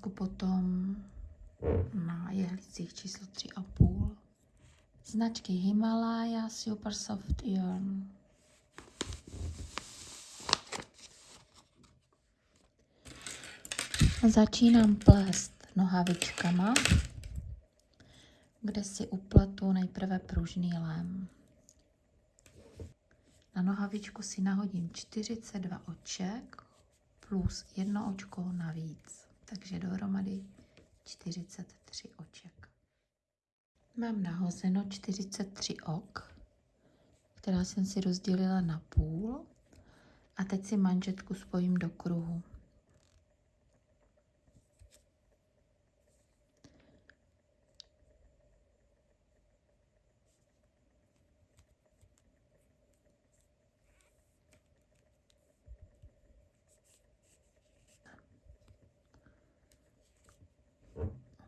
kombinézku potom na jehlicích číslo 3,5 značky Himalaya Super Soft Yarn. Začínám plést nohavičkama, kde si upletu nejprve pružný lem. Na nohavičku si nahodím 42 oček plus jedno očko navíc, takže dohromady 43 oček. Mám nahozeno 43 ok, která jsem si rozdělila na půl a teď si manžetku spojím do kruhu.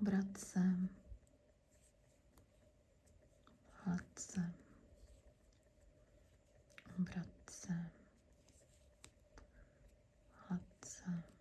Obracem, hladce, obracem, hladce.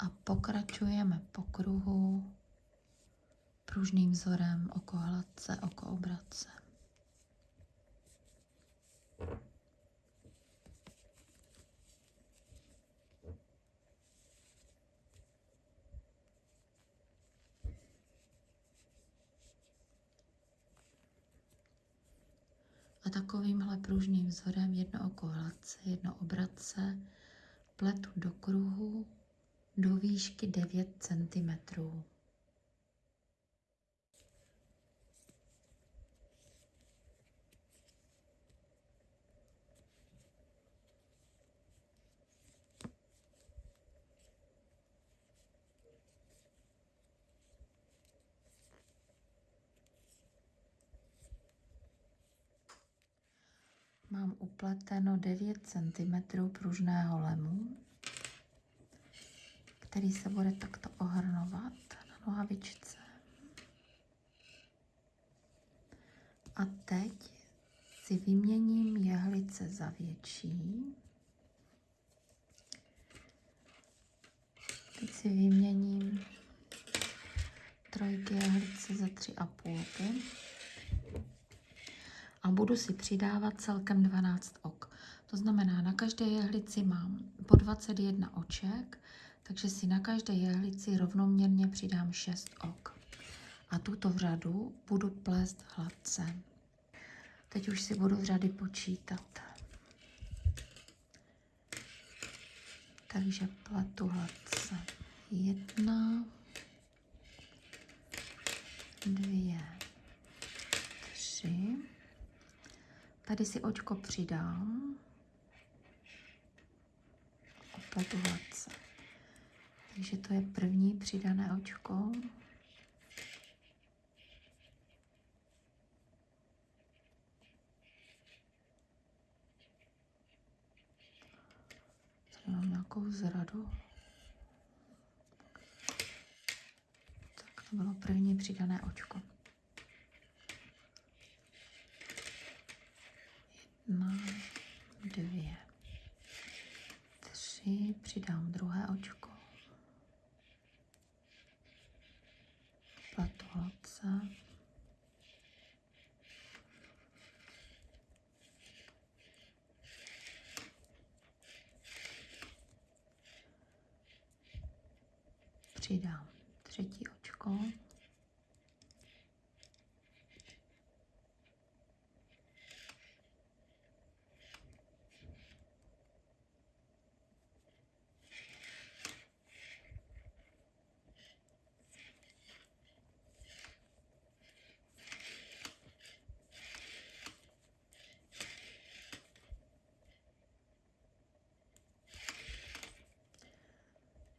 a pokračujeme po kruhu pružným vzorem oko hladce, oko obratce. A takovýmhle pružným vzorem jedno oko hladce, jedno obratce pletu do kruhu do výšky 9 cm. Mám upleteno 9 cm pružného lemu který se bude takto ohrnovat na nohavičce. A teď si vyměním jehlice za větší. Teď si vyměním trojky jehlice za tři a půlky. A budu si přidávat celkem 12 ok. To znamená, na každé jehlici mám po 21 oček, takže si na každé jehlici rovnoměrně přidám 6 ok. A tuto řadu budu plést hladce. Teď už si budu řady počítat. Takže pletu hladce. Jedna, dvě, tři. Tady si očko přidám. A pletu hladce. Takže to je první přidané očko. Tady mám nějakou zradu. Tak to bylo první přidané očko. Jedna, dvě, tři, přidám druhé očko. Přidám třetí očko.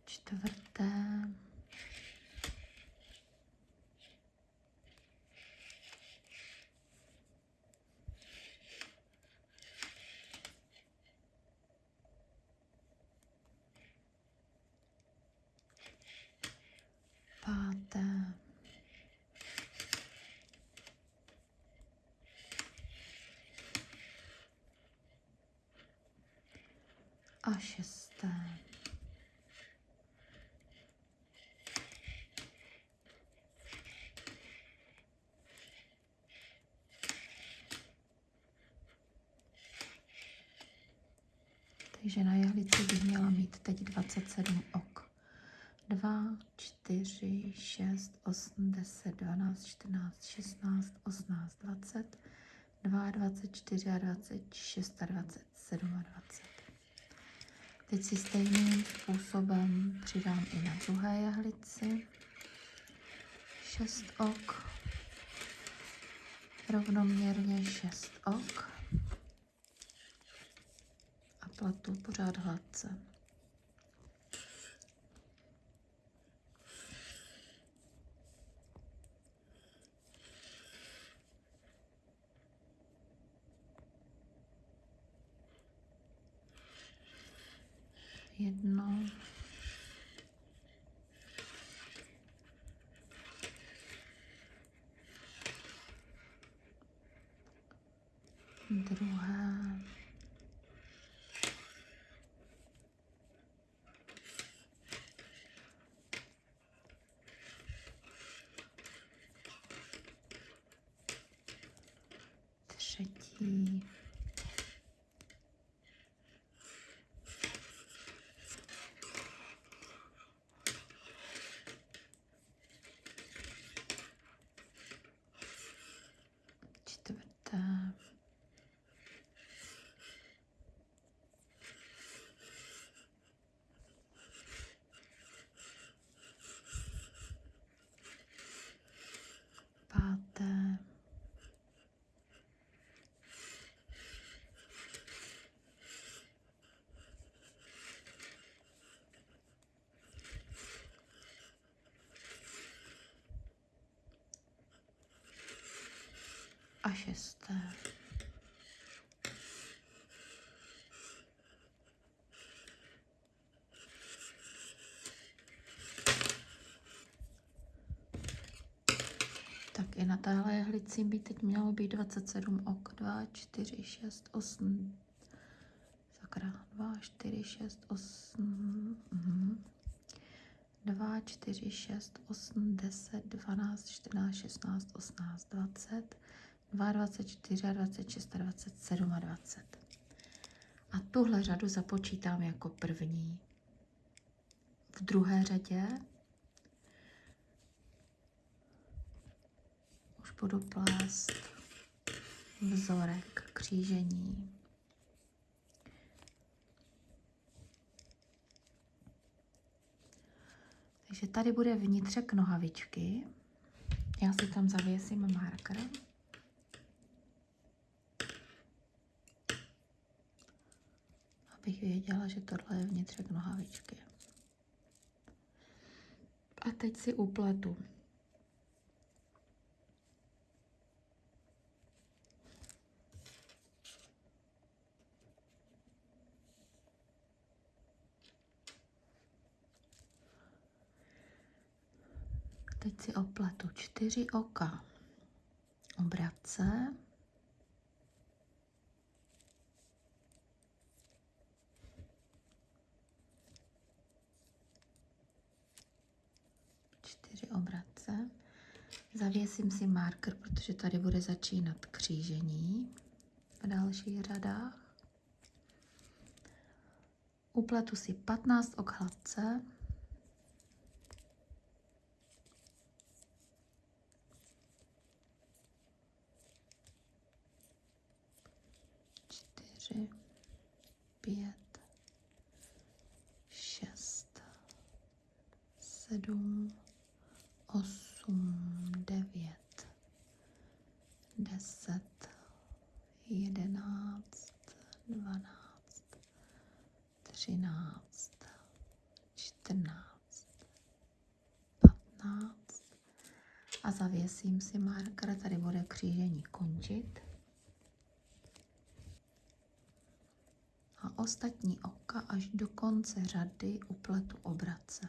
čtvrté. Páté. A šesté. Takže na jehlici bych měla mít teď 27 ok. 2, 4, 6, 8, 10, 12, 14, 16, 18, 20, 22, 24, 26, 27 20. Teď si stejným způsobem přidám i na druhé jehlici 6 ok, rovnoměrně 6 ok. A platu pořád hladce. Jedno, druhé, třetí, čtvrté, páté, a šesté. Tak i na téhle jehlici by teď mělo být 27 ok. 2, 4, 6, 8. Sakra. 2, 4, 6, 8. Mhm. 2, 4, 6, 8, 10, 12, 14, 16, 18, 20, 22, 24, 26, 27 a 20. A tuhle řadu započítám jako první. V druhé řadě už budu plést vzorek křížení. Takže tady bude vnitřek nohavičky. Já si tam zavěsím marker. abych věděla, že tohle je vnitřek nohavičky. A teď si upletu. Teď si opletu čtyři oka obratce. Obratce. Zavěsím si marker, protože tady bude začínat křížení v dalších řadách. Upletu si 15 ok hladce. Čtyři, pět, šest, sedm, osm, devět, deset, jedenáct, dvanáct, třináct, čtrnáct, patnáct a zavěsím si marker, tady bude křížení končit. A ostatní oka až do konce řady upletu obrace.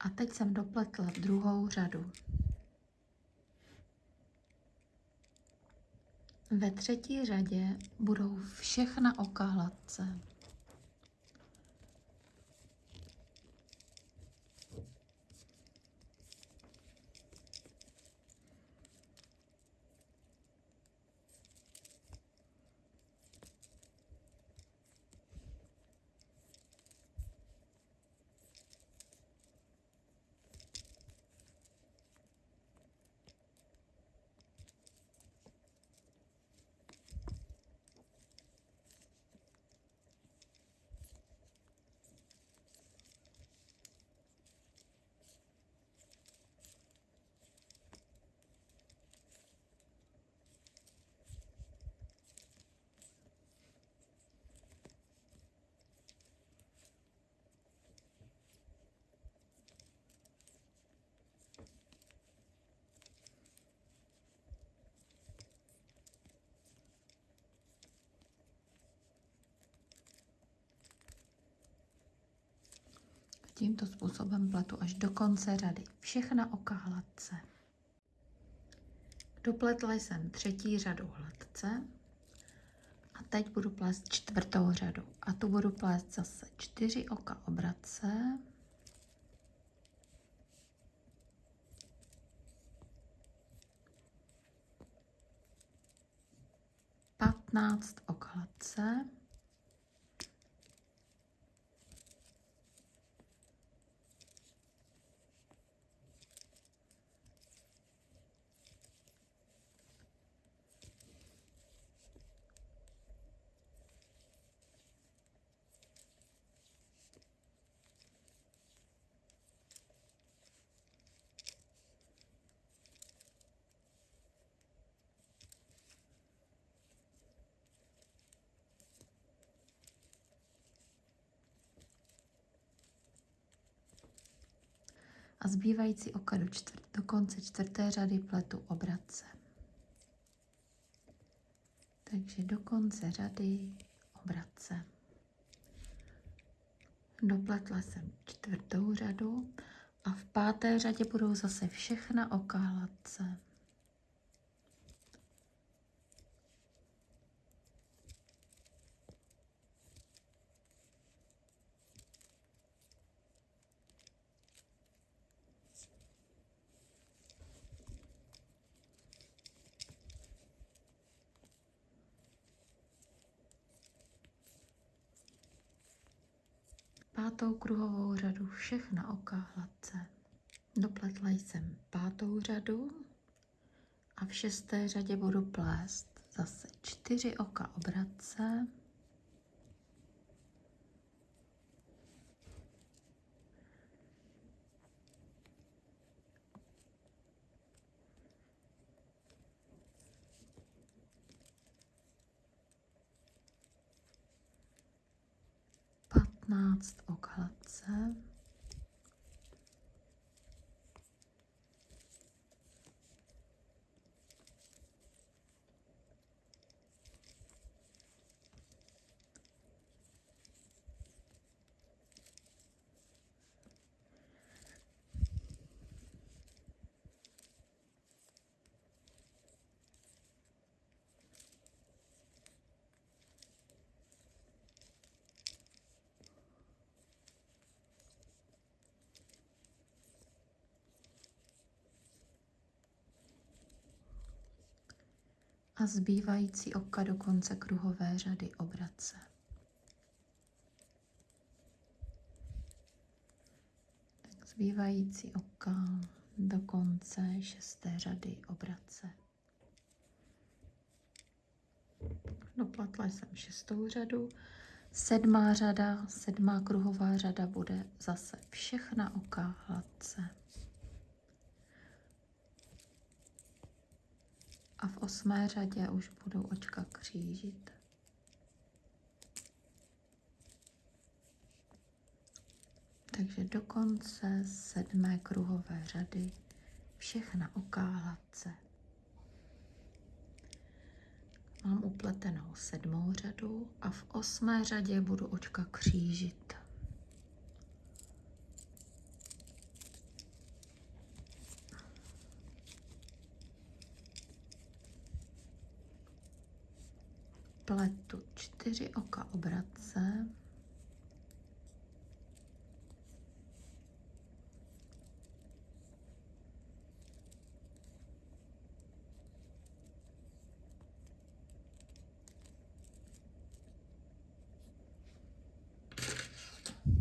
A teď jsem dopletla druhou řadu. Ve třetí řadě budou všechna oka hladce. Tímto způsobem pletu až do konce řady. Všechna oka hladce. Dopletla jsem třetí řadu hladce a teď budu plést čtvrtou řadu. A tu budu plést zase čtyři oka obratce. Patnáct ok hladce. Zbývající oka do, čtvrt, do konce čtvrté řady pletu obratce. Takže do konce řady obratce. Dopletla jsem čtvrtou řadu a v páté řadě budou zase všechna oka hladce. Pátou kruhovou řadu všechna oka hladce. Dopletla jsem pátou řadu a v šesté řadě budu plést zase čtyři oka obratce. Patnáct ok hladce. A zbývající oka do konce kruhové řady obrace. Tak zbývající oka do konce šesté řady obrace. Doplatla jsem šestou řadu. Sedmá řada, sedmá kruhová řada bude zase všechna oka hladce. A v osmé řadě už budou očka křížit. Takže do konce sedmé kruhové řady všechna oká hladce. Mám upletenou sedmou řadu a v osmé řadě budu očka křížit. Pletu čtyři oka obratce.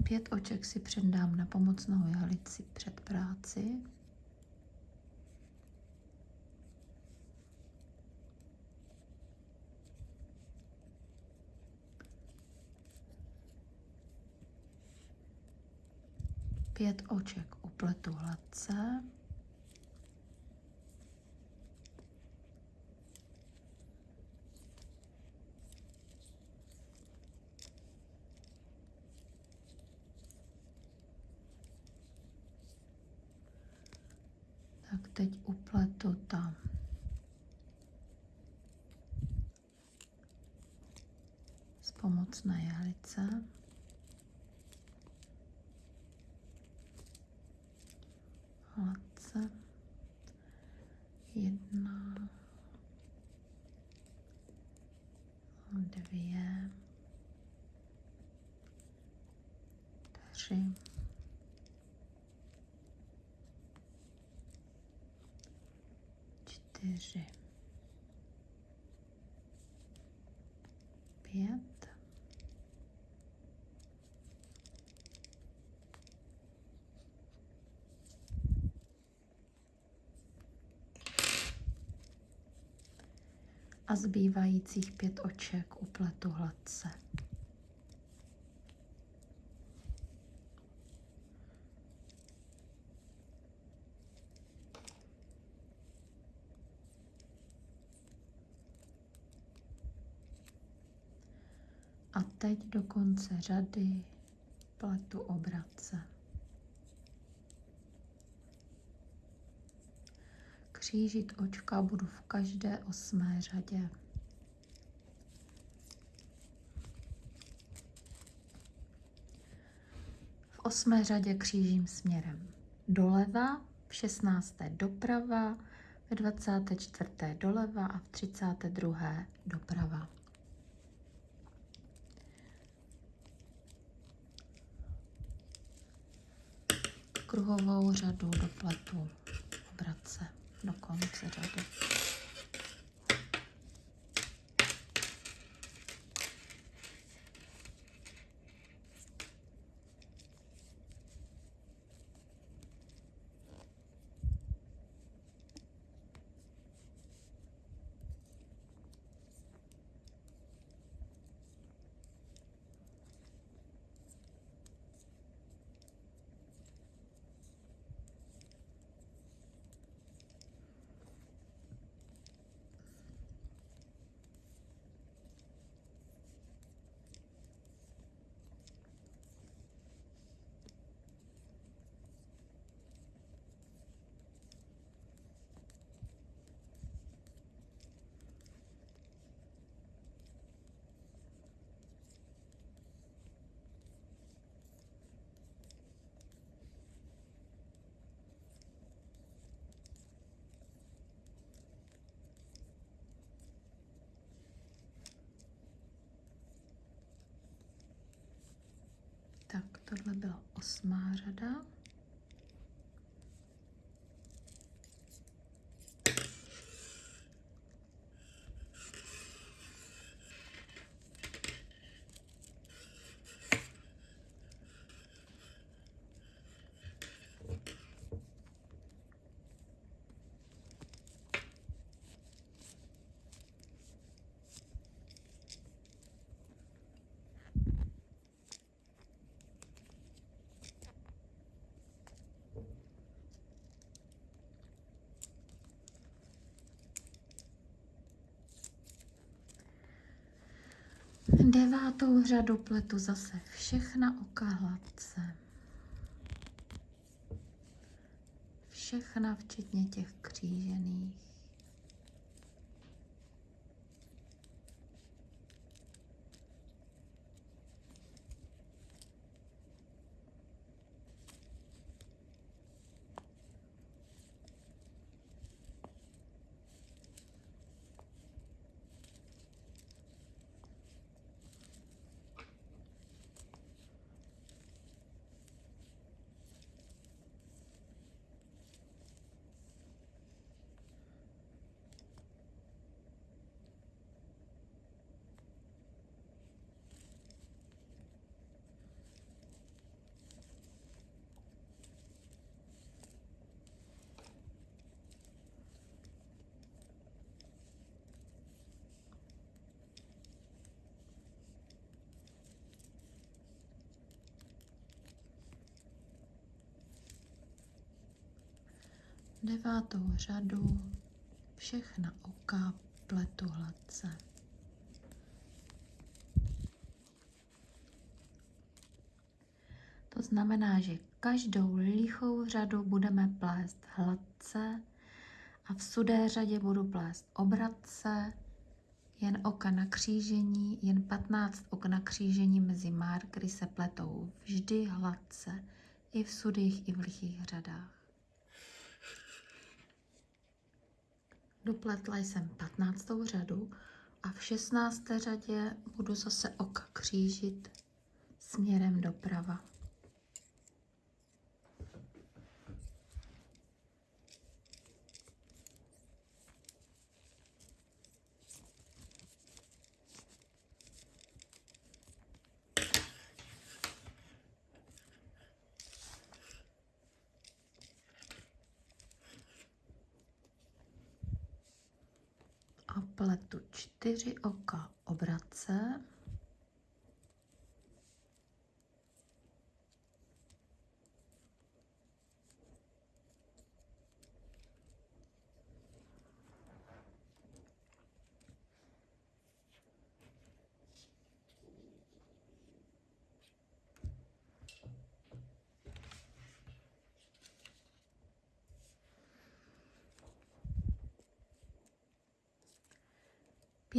Pět oček si předám na pomocnou jehlici před práci. Pět oček upletu hladce. Tak teď upletu tam z pomocné jehlice. Hladce. Jedna, dvě, tři, čtyři, pět, a zbývajících pět oček upletu hladce. A teď do konce řady pletu obratce. Křížit očka budu v každé osmé řadě. V osmé řadě křížím směrem doleva, v 16. doprava, ve 24. doleva a v 32. doprava. Kruhovou řadu dopletu obratce do konce řady. Tak, tohle byla osmá řada. Devátou řadu pletu zase všechna oka hladce. Všechna, včetně těch křížených. Devátou řadu všechna oka pletu hladce. To znamená, že každou lichou řadu budeme plést hladce a v sudé řadě budu plést obratce, jen oka na křížení, jen 15 ok na křížení mezi markery se pletou vždy hladce, i v sudých, i v lichých řadách. Dopletla jsem 15. řadu a v 16. řadě budu zase oka křížit směrem doprava. Pletu čtyři oka obratce.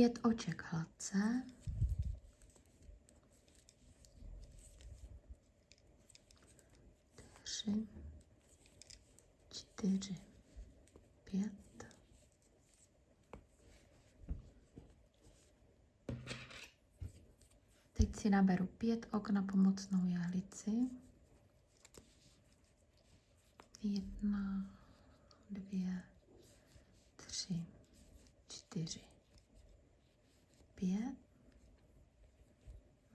Pět oček hladce. Tři, čtyři, pět. Teď si naberu pět ok na pomocnou jehlici. Jedna, dvě, tři, čtyři, pět.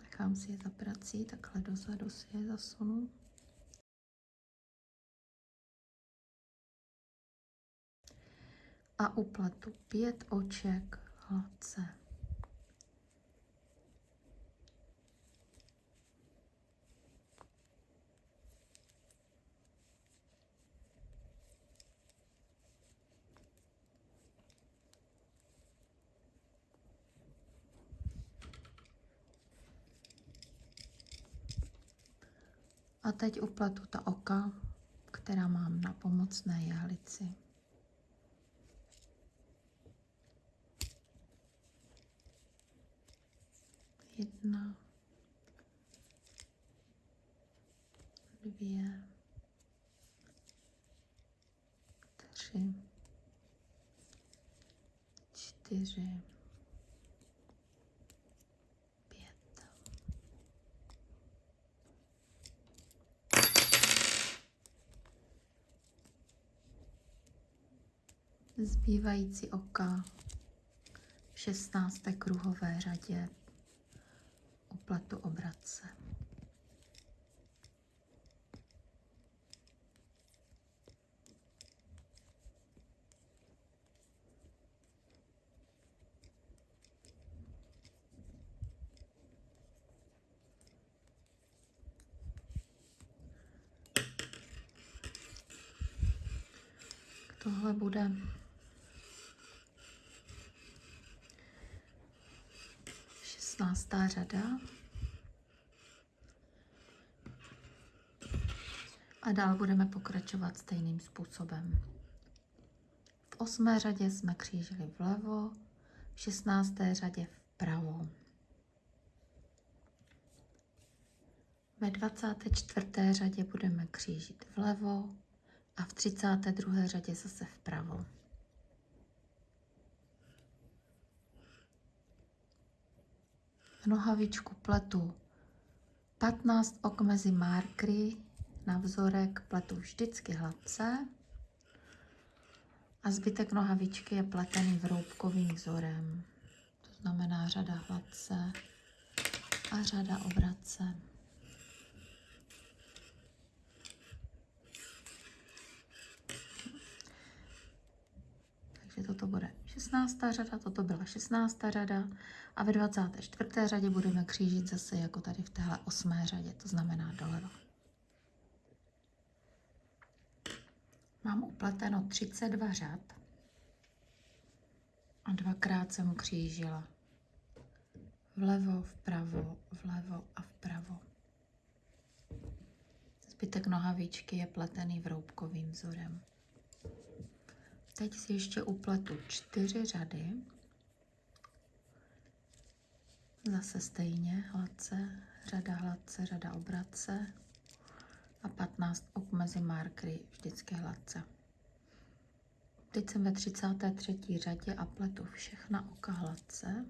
Nechám si je za prací, takhle dozadu si je zasunu. A uplatu pět oček hladce. A teď upletu ta oka, která mám na pomocné jehlici. Jedna, dvě, tři, čtyři, zbývající oka v 16. kruhové řadě u platu obratce. Tohle bude 16. řada. A dál budeme pokračovat stejným způsobem. V osmé řadě jsme křížili vlevo, v 16. řadě vpravo. Ve 24. řadě budeme křížit vlevo a v 32. řadě zase vpravo. Nohavičku pletu 15 ok mezi markry na vzorek pletu vždycky hladce a zbytek nohavičky je pletený vroubkovým vzorem. To znamená řada hladce a řada obrace. Takže toto bude 16. řada, toto byla 16. řada a ve 24. řadě budeme křížit zase jako tady v téhle 8. řadě, to znamená doleva. Mám upleteno 32 řad a dvakrát jsem křížila vlevo, vpravo, vlevo a vpravo. Zbytek nohavičky je pletený vroubkovým vzorem. Teď si ještě upletu čtyři řady. Zase stejně, hladce, řada hladce, řada obratce a 15 ok mezi markry, vždycky hladce. Teď jsem ve 33. řadě a pletu všechna oka hladce.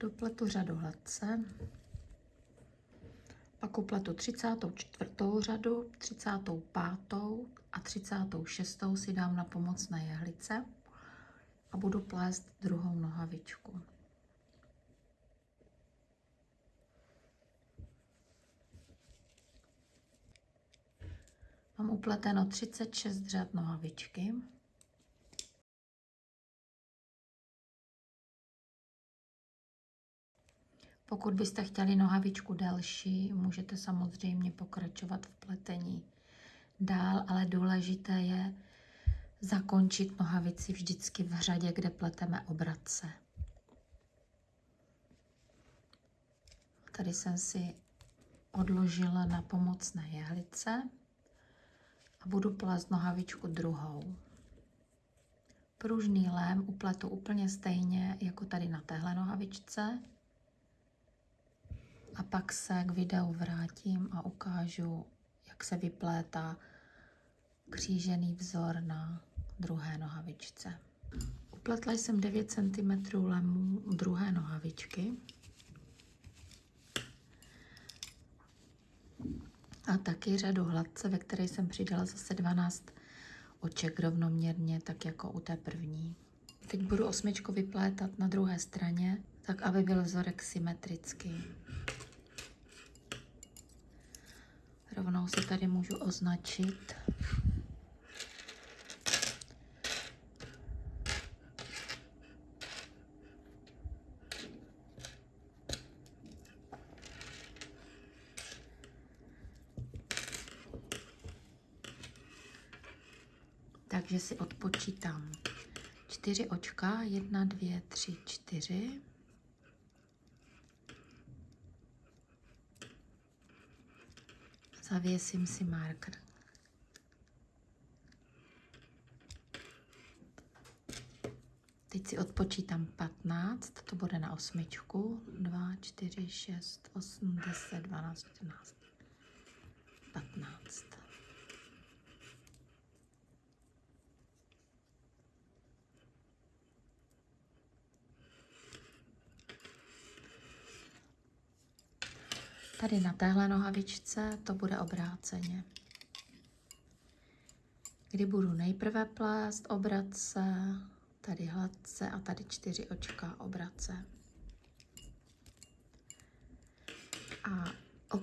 Dopletu řadu hladce, pak upletu 34. řadu, 35. a 36. si dám na pomocné jehlice a budu plést druhou nohavičku. Mám upleteno 36 řad nohavičky. Pokud byste chtěli nohavičku delší, můžete samozřejmě pokračovat v pletení dál, ale důležité je zakončit nohavici vždycky v řadě, kde pleteme obratce. Tady jsem si odložila na pomocné jehlice a budu plést nohavičku druhou. Pružný lém upletu úplně stejně jako tady na téhle nohavičce. A pak se k videu vrátím a ukážu, jak se vyplétá křížený vzor na druhé nohavičce. Upletla jsem 9 cm lemu druhé nohavičky. A taky řadu hladce, ve které jsem přidala zase 12 oček rovnoměrně, tak jako u té první. Teď budu osmičku vyplétat na druhé straně, tak aby byl vzorek symetrický. Rovnou si tady můžu označit takže si odpočítám čtyři očka, jedna, dvě, tři, čtyři. Zavěsím si marker. Teď si odpočítám 15, to bude na osmičku. 2, 4, 6, 8, 10, 12, 14, 15. Tady na téhle nohavičce to bude obráceně. Kdy budu nejprve plést obrace, tady hladce a tady čtyři očka obrace. A, o,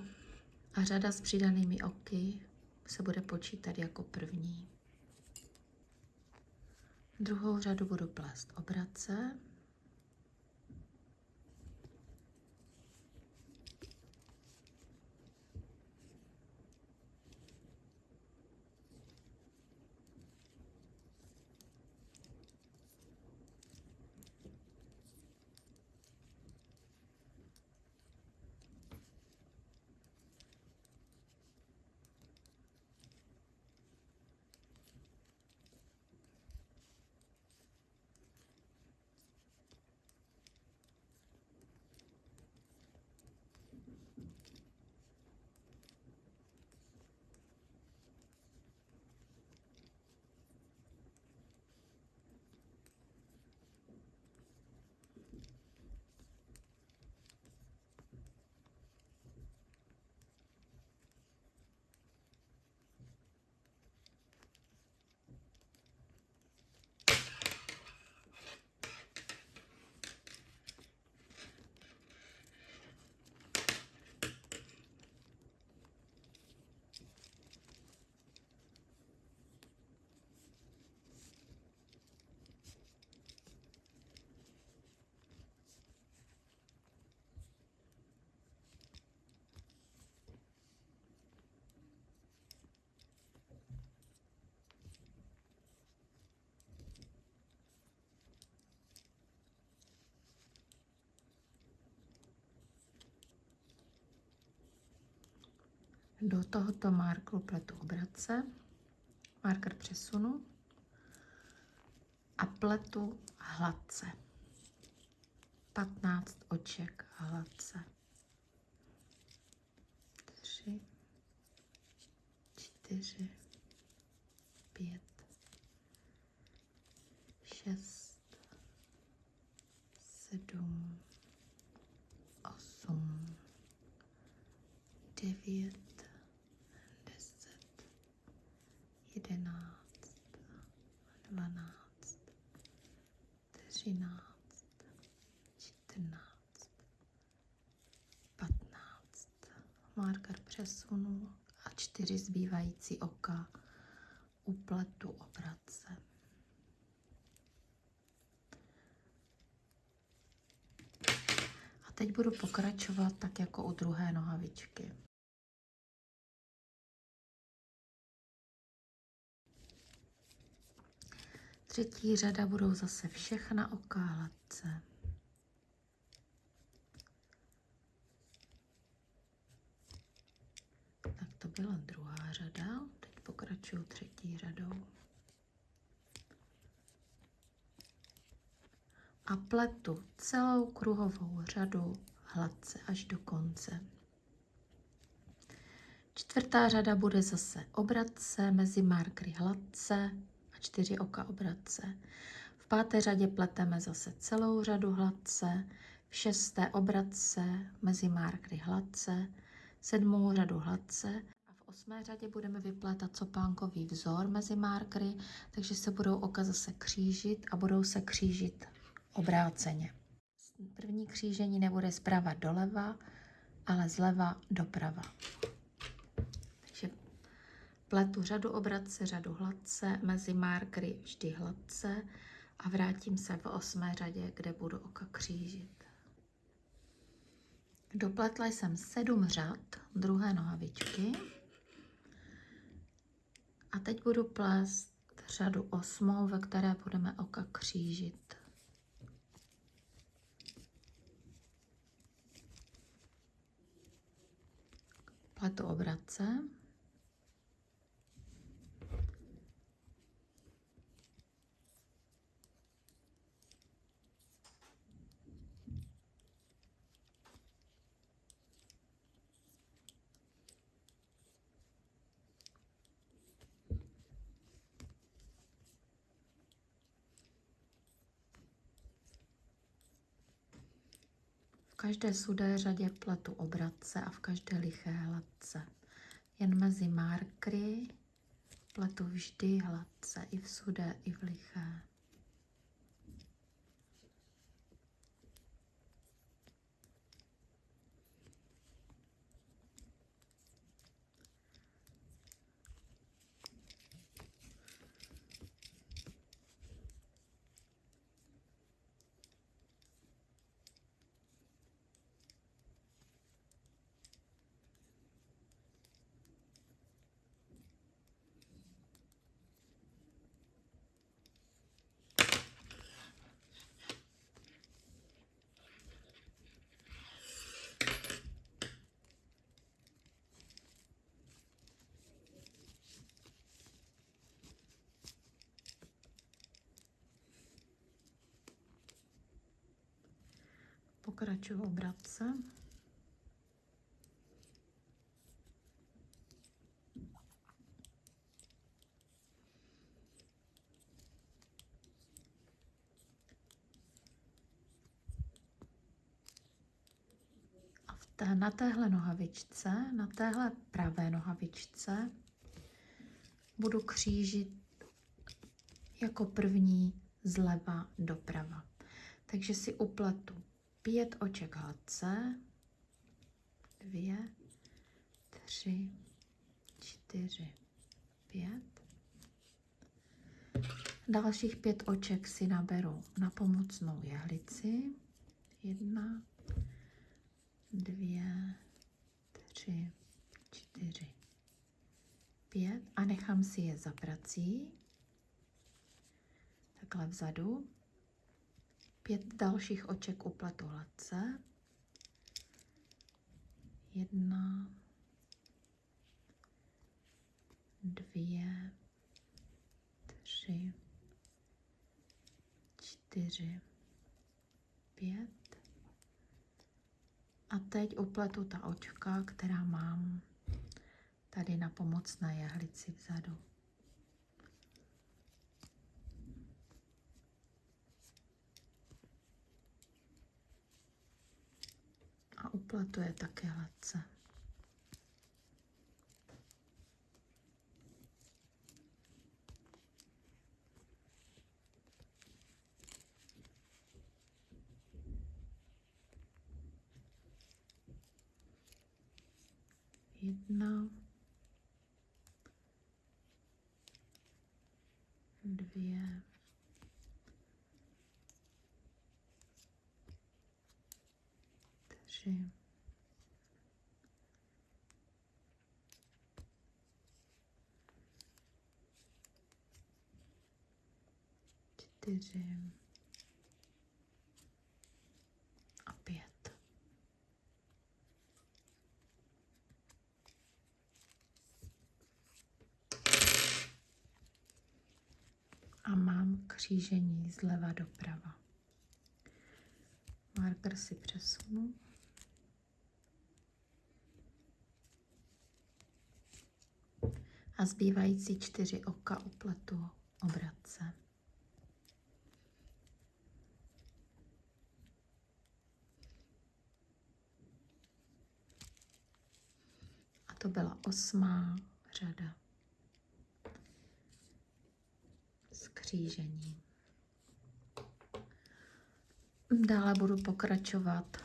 a řada s přidanými oky se bude počítat jako první. Druhou řadu budu plést obrace. Do tohoto markru pletu obrace, marker přesunu a pletu hladce. 15 oček hladce. 3, 4, 5, 6, 7, 8, 9, jedenáct, dvanáct, třináct, čtrnáct, patnáct. Marker přesunu a čtyři zbývající oka upletu obrace. A teď budu pokračovat tak jako u druhé nohavičky. Třetí řada budou zase všechna oka hladce. to byla druhá řada, teď pokračuju třetí řadou. A pletu celou kruhovou řadu hladce až do konce. Čtvrtá řada bude zase obratce mezi markry hladce čtyři oka obratce. V páté řadě pleteme zase celou řadu hladce, v šesté obratce mezi markry hladce, sedmou řadu hladce a v osmé řadě budeme vyplétat copánkový vzor mezi markry, takže se budou oka zase křížit a budou se křížit obráceně. První křížení nebude zprava doleva, ale zleva doprava. Pletu řadu obratce, řadu hladce, mezi markry vždy hladce a vrátím se v osmé řadě, kde budu oka křížit. Dopletla jsem sedm řad druhé nohavičky a teď budu plést řadu osmou, ve které budeme oka křížit. Pletu obratce. Každé sudé řadě pletu obratce a v každé liché hladce. Jen mezi markry pletu vždy hladce, i v sudé, i v liché. Pokračuju obratce. A v té, na téhle nohavičce, na téhle pravé nohavičce budu křížit jako první zleva doprava. Takže si upletu pět oček hladce, dvě, tři, čtyři, pět. Dalších pět oček si naberu na pomocnou jehlici. Jedna, dvě, tři, čtyři, pět a nechám si je za prací. Takhle vzadu. Pět dalších oček upletu hladce. Jedna, dvě, tři, čtyři, pět. A teď upletu ta očka, která mám tady na pomocné jehlici vzadu. Uplatuje také hladce. Jedna, dvě, duši. Čtyři. A pět. A mám křížení zleva doprava. Marker si přesunu. A zbývající čtyři oka upletu obratce. A to byla osmá řada. Skřížení. Dále budu pokračovat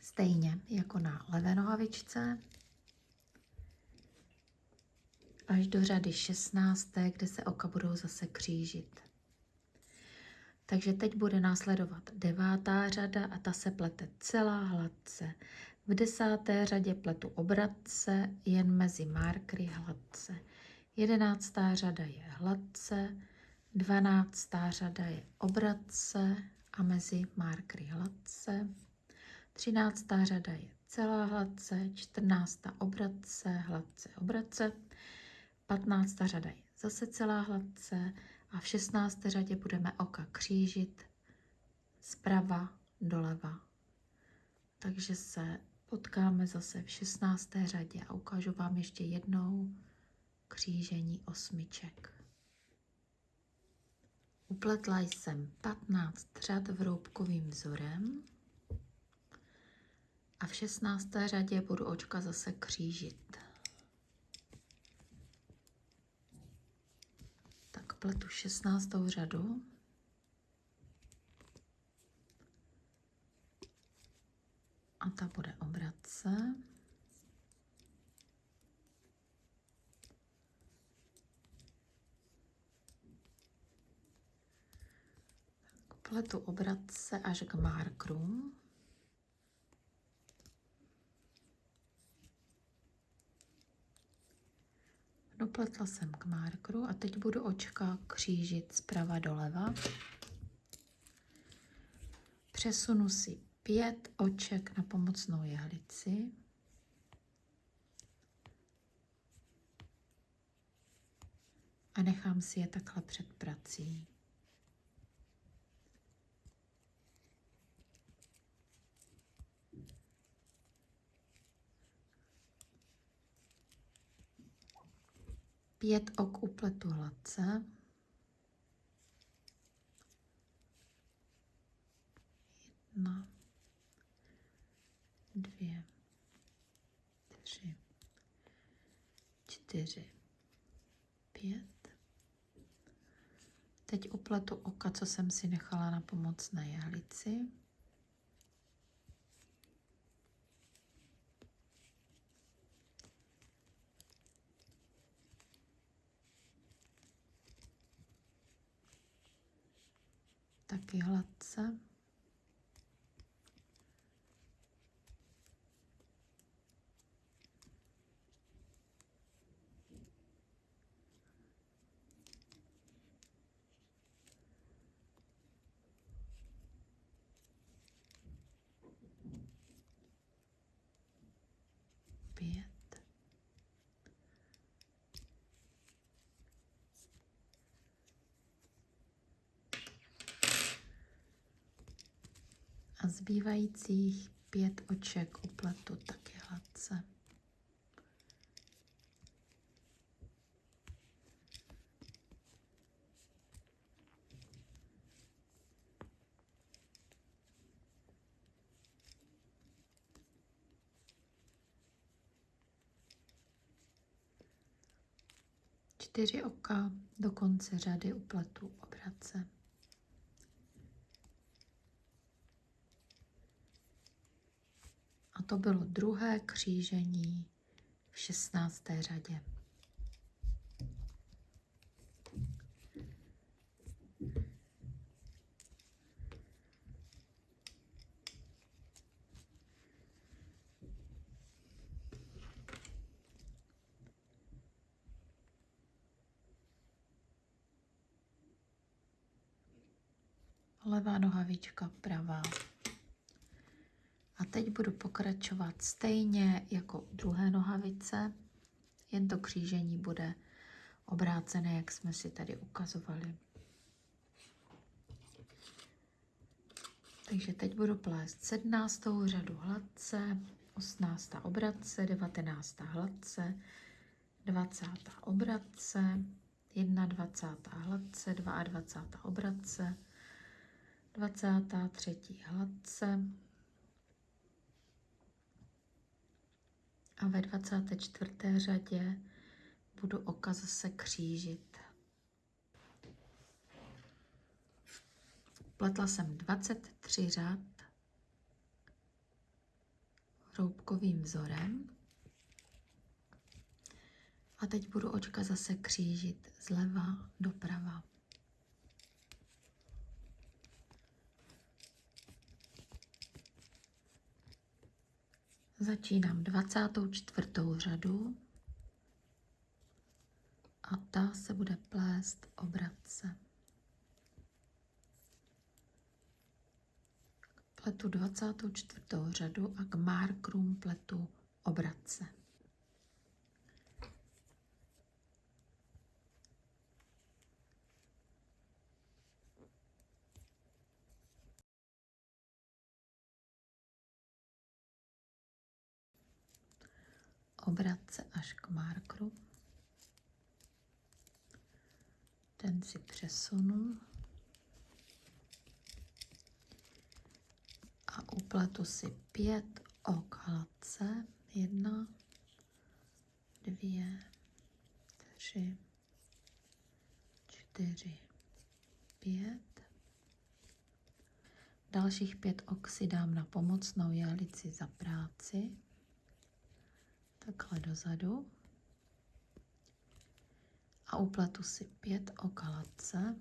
stejně jako na levé nohavičce až do řady 16, kde se oka budou zase křížit. Takže teď bude následovat devátá řada a ta se plete celá hladce. V desáté řadě pletu obratce jen mezi markry hladce. Jedenáctá řada je hladce, dvanáctá řada je obratce a mezi markry hladce. Třináctá řada je celá hladce, čtrnáctá obratce, hladce, obratce. Patnáctá řada je zase celá hladce a v šestnácté řadě budeme oka křížit zprava doleva. Takže se potkáme zase v 16. řadě a ukážu vám ještě jednou křížení osmiček. Upletla jsem 15 řad vroubkovým vzorem a v 16. řadě budu očka zase křížit. Tak pletu 16. řadu. A ta bude obratce. pletu obratce až k markru. Dopletla jsem k markru a teď budu očka křížit zprava doleva. Přesunu si pět oček na pomocnou jehlici. A nechám si je takhle před prací. Pět ok upletu hladce. Jedna, dvě, tři, čtyři, pět. Teď upletu oka, co jsem si nechala na pomocné jehlici. Taky hladce. a zbývajících pět oček upletu taky hladce. Čtyři oka do konce řady upletu obrace. To bylo druhé křížení v 16. řadě. Levá nohavička, pravá teď budu pokračovat stejně jako u druhé nohavice, jen to křížení bude obrácené, jak jsme si tady ukazovali. Takže teď budu plést 17. řadu hladce, 18. obratce, 19. hladce, 20. obratce, 21. hladce, 22. obratce, 23. hladce, a ve 24. řadě budu oka zase křížit. Pletla jsem 23 řad hroubkovým vzorem. A teď budu očka zase křížit zleva doprava. Začínám 24. řadu a ta se bude plést obratce. Pletu 24. řadu a k markrum pletu obratce. Obratce až k markru. Ten si přesunu a upletu si pět ok hladce. Jedna, dvě, tři, čtyři, pět. Dalších pět ok si dám na pomocnou jehlici za práci takhle dozadu a upletu si pět okalatce.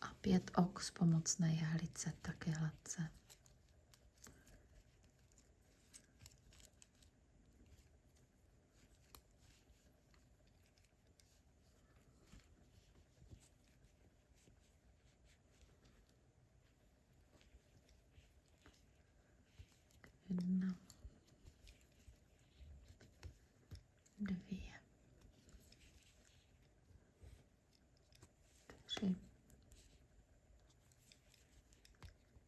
A pět ok z pomocné jehlice taky hladce. jedna, dvě, tři,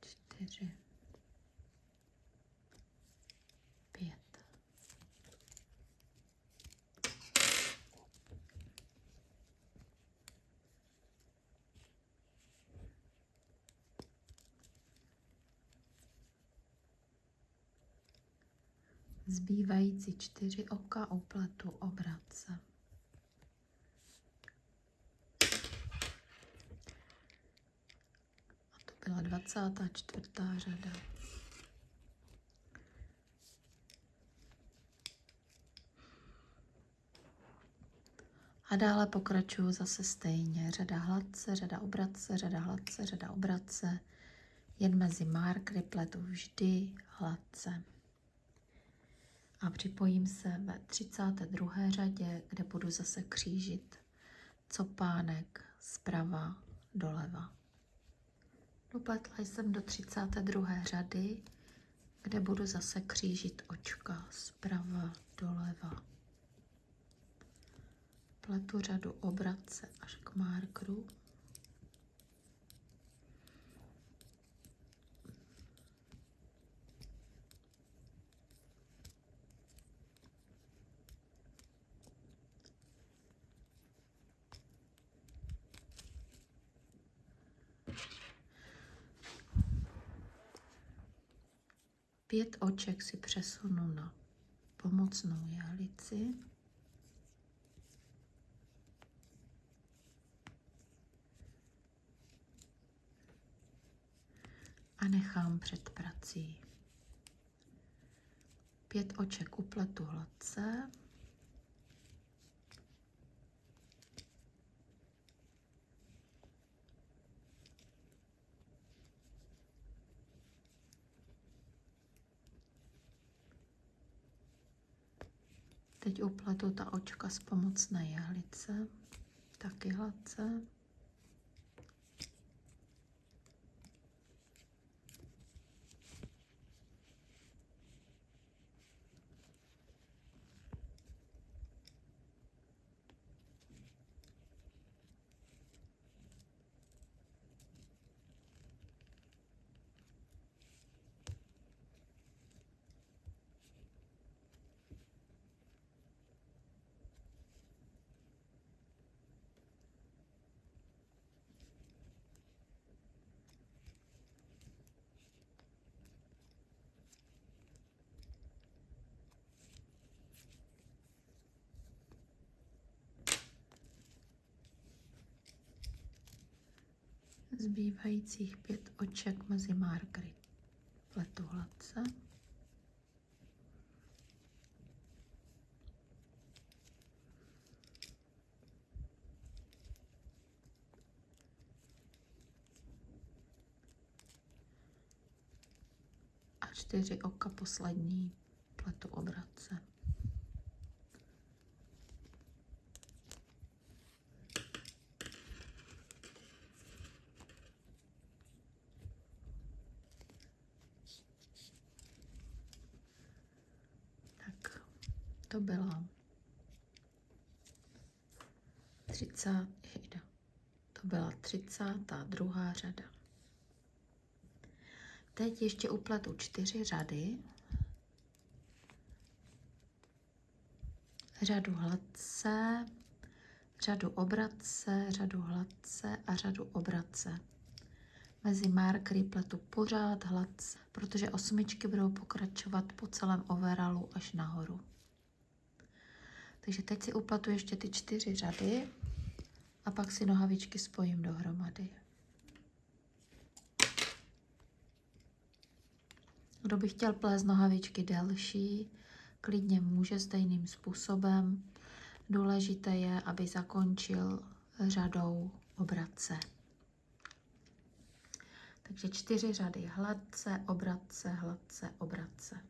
čtyři, Zbývající čtyři oka upletu obratce. A to byla 24. řada. A dále pokračuju zase stejně. Řada hladce, řada obratce, řada hladce, řada obratce. Jen mezi markry pletu vždy hladce a připojím se ve 32. řadě, kde budu zase křížit copánek zprava doleva. Dopletla jsem do 32. řady, kde budu zase křížit očka zprava doleva. Pletu řadu obratce až k markru. Pět oček si přesunu na pomocnou jehlici. A nechám před prací. Pět oček upletu hladce. Teď upletu ta očka z pomocné jehlice, taky hladce. Zbývajících pět oček mezi markery pletu hladce. A čtyři oka poslední pletu obratce. Tak, to byla 30. Jejda. To byla 32. řada. Teď ještě upletu čtyři řady. Řadu hladce, řadu obratce, řadu hladce a řadu obratce. Mezi markery pletu pořád hladce, protože osmičky budou pokračovat po celém overalu až nahoru. Takže teď si upletu ještě ty čtyři řady a pak si nohavičky spojím dohromady. Kdo by chtěl plést nohavičky delší, klidně může stejným způsobem. Důležité je, aby zakončil řadou obratce. Takže čtyři řady hladce, obratce, hladce, obratce.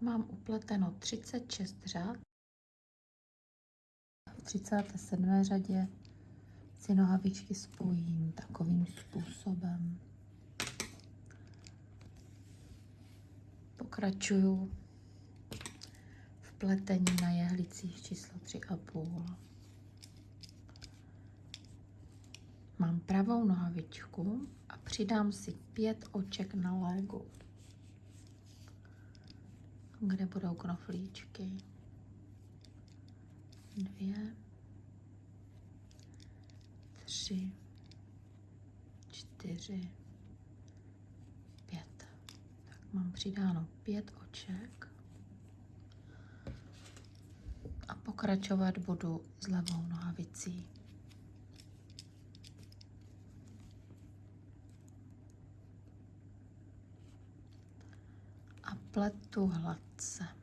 Mám upleteno 36 řad. V 37. řadě si nohavičky spojím takovým způsobem. Pokračuju v pletení na jehlicích číslo 3,5. Mám pravou nohavičku a přidám si pět oček na légu, kde budou knoflíčky. Dvě, tři, čtyři, pět. Tak mám přidáno pět oček a pokračovat budu s levou nohavicí. A pletu hladce.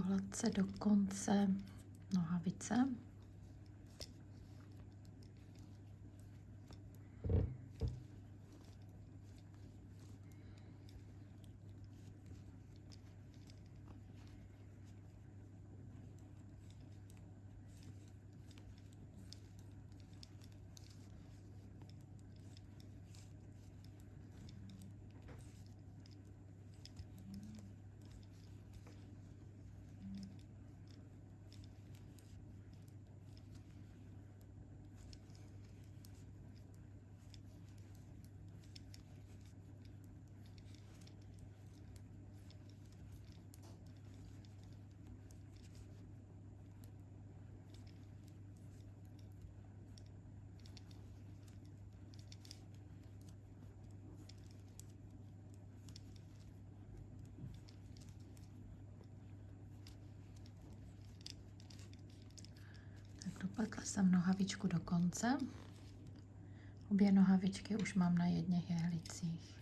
Hladce do konce nohavice. Jsem nohavičku do konce. Obě nohavičky už mám na jedných jehlicích.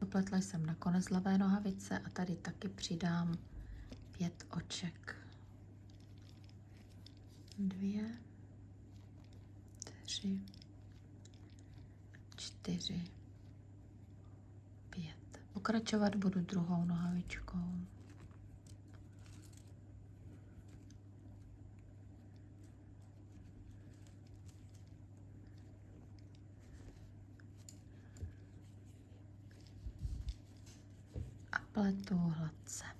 Dopletla jsem na konec levé nohavice a tady taky přidám pět oček. Dvě, tři, čtyři, pět. Pokračovat budu druhou nohavičkou. Pletu hladce.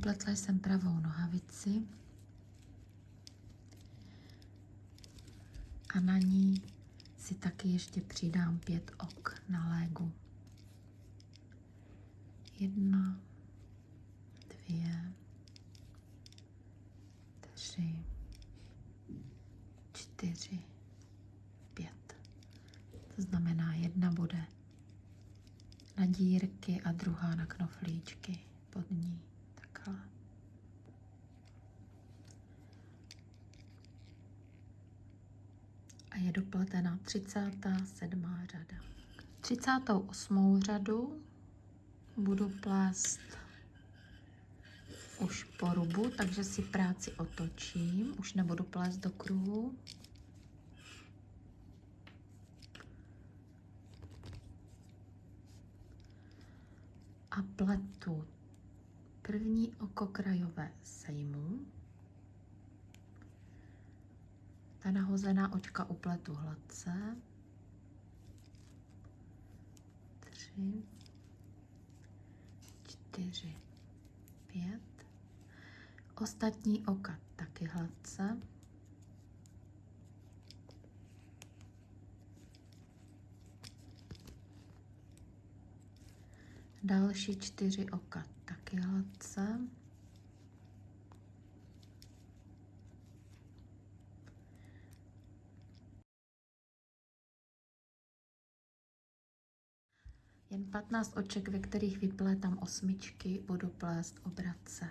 Dopletla jsem pravou nohavici a na ní si taky ještě přidám pět ok na légu. Jedna, dvě, tři, čtyři, pět. To znamená, jedna bude na dírky a druhá na knoflíčky pod ní. Takhle. A je dopletena 37. řada. 38. řadu budu plést už po rubu, takže si práci otočím. Už nebudu plést do kruhu. A pletu první oko krajové sejmu. Ta nahozená očka upletu hladce. Tři, čtyři, pět. Ostatní oka taky hladce. Další čtyři oka taky hladce. Jen 15 oček, ve kterých vyplétám osmičky, budu plést obratce.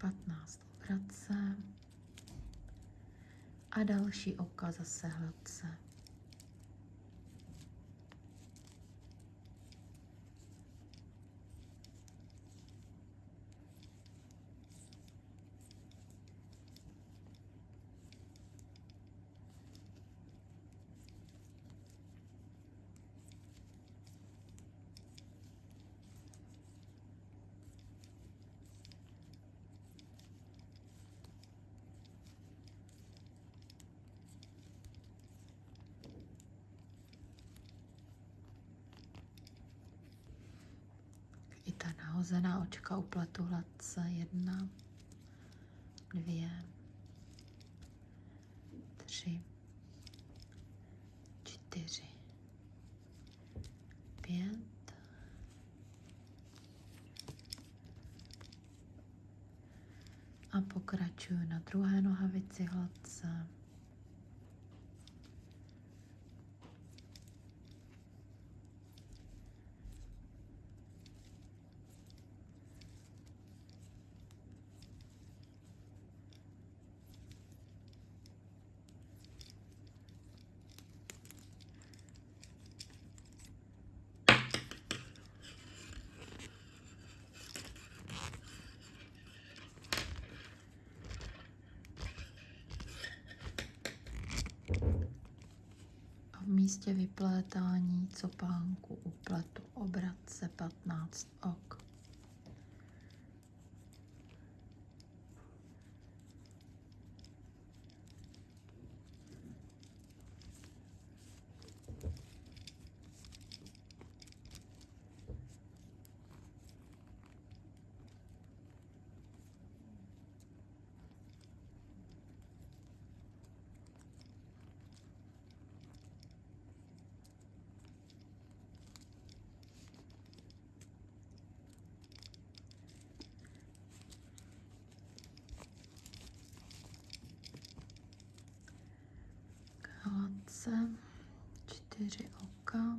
Patnáct obratce a další oka zase hladce. I ta nahozená očka upletu hladce. Jedna, dvě, tři, čtyři, pět, a pokračuju na druhé nohavici hladce. Místě vyplétání copánku upletu obratce 15 ok. Hladce, čtyři oka.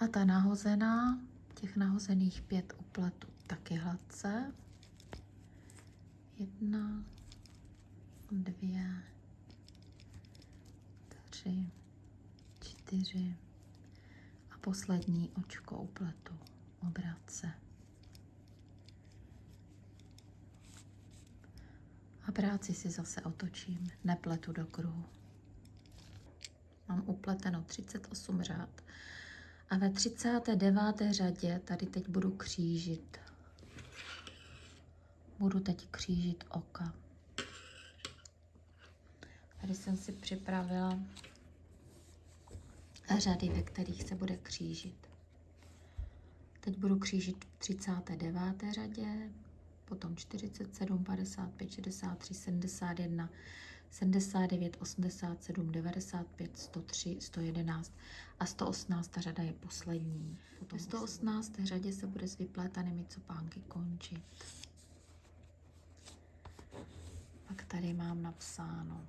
A ta nahozená, těch nahozených pět upletů taky hladce. Jedna, dvě, tři, čtyři a poslední očko upletu obratce. A práci si zase otočím, nepletu do kruhu. Mám upleteno 38 řád. A ve 39. řadě tady teď budu křížit. Budu teď křížit oka. Tady jsem si připravila řady, ve kterých se bude křížit. Teď budu křížit v 39. řadě, potom 47, 55, 63, 71, 79, 87, 95, 103, 111 a 118. řada je poslední. Ve 118. řadě se bude s vyplétanými copánky končit. Pak tady mám napsáno.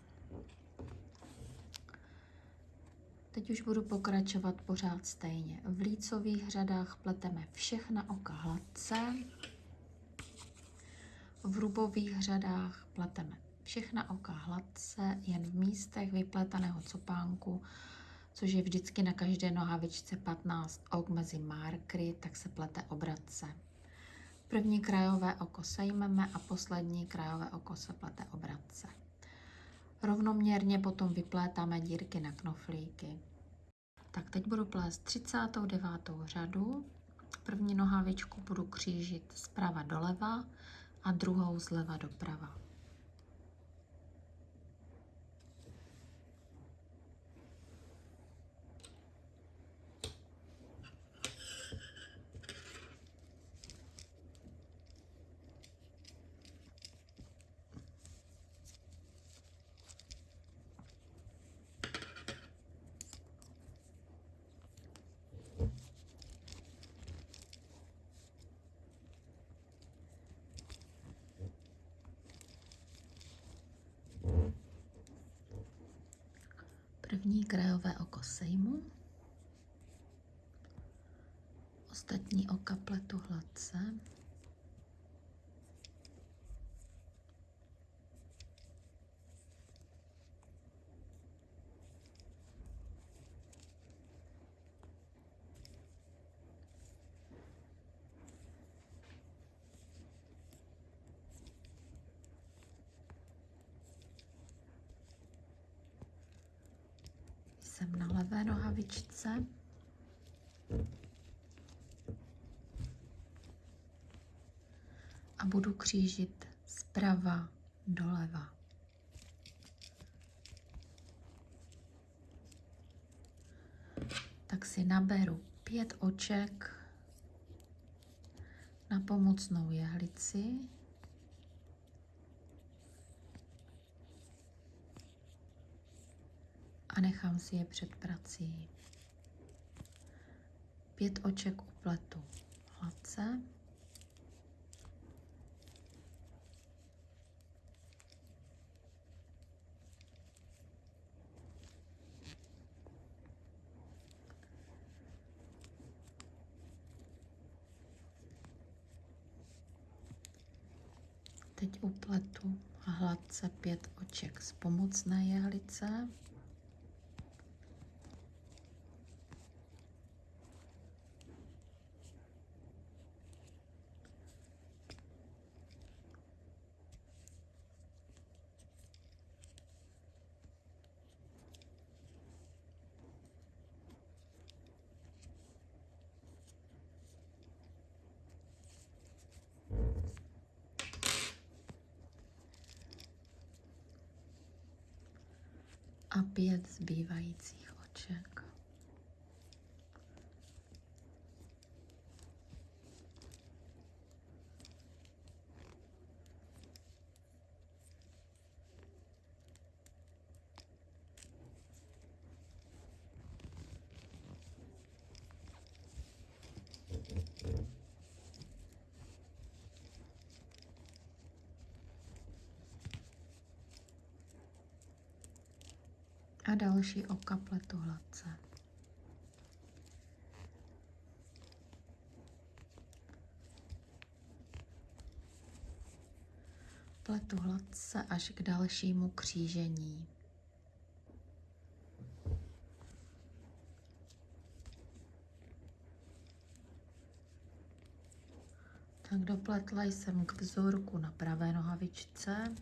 Teď už budu pokračovat pořád stejně. V lícových řadách pleteme všechna oka hladce. V rubových řadách pleteme všechna oka hladce, jen v místech vypletaného copánku, což je vždycky na každé nohavičce 15 ok mezi markry, tak se plete obratce. První krajové oko sejmeme a poslední krajové oko se plete obratce. Rovnoměrně potom vyplétáme dírky na knoflíky. Tak teď budu plést 39. řadu. První nohavičku budu křížit zprava doleva a druhou zleva doprava. První krajové oko sejmu. Ostatní oka pletu hladce. Jsem na levé nohavičce. A budu křížit zprava doleva. Tak si naberu pět oček na pomocnou jehlici. A nechám si je před prací. Pět oček upletu hladce. Teď upletu hladce pět oček z pomocné jehlice. a pět zbývajících oček. Další oka pletu hladce. Pletu hladce až k dalšímu křížení. Tak dopletla jsem k vzorku na pravé nohavičce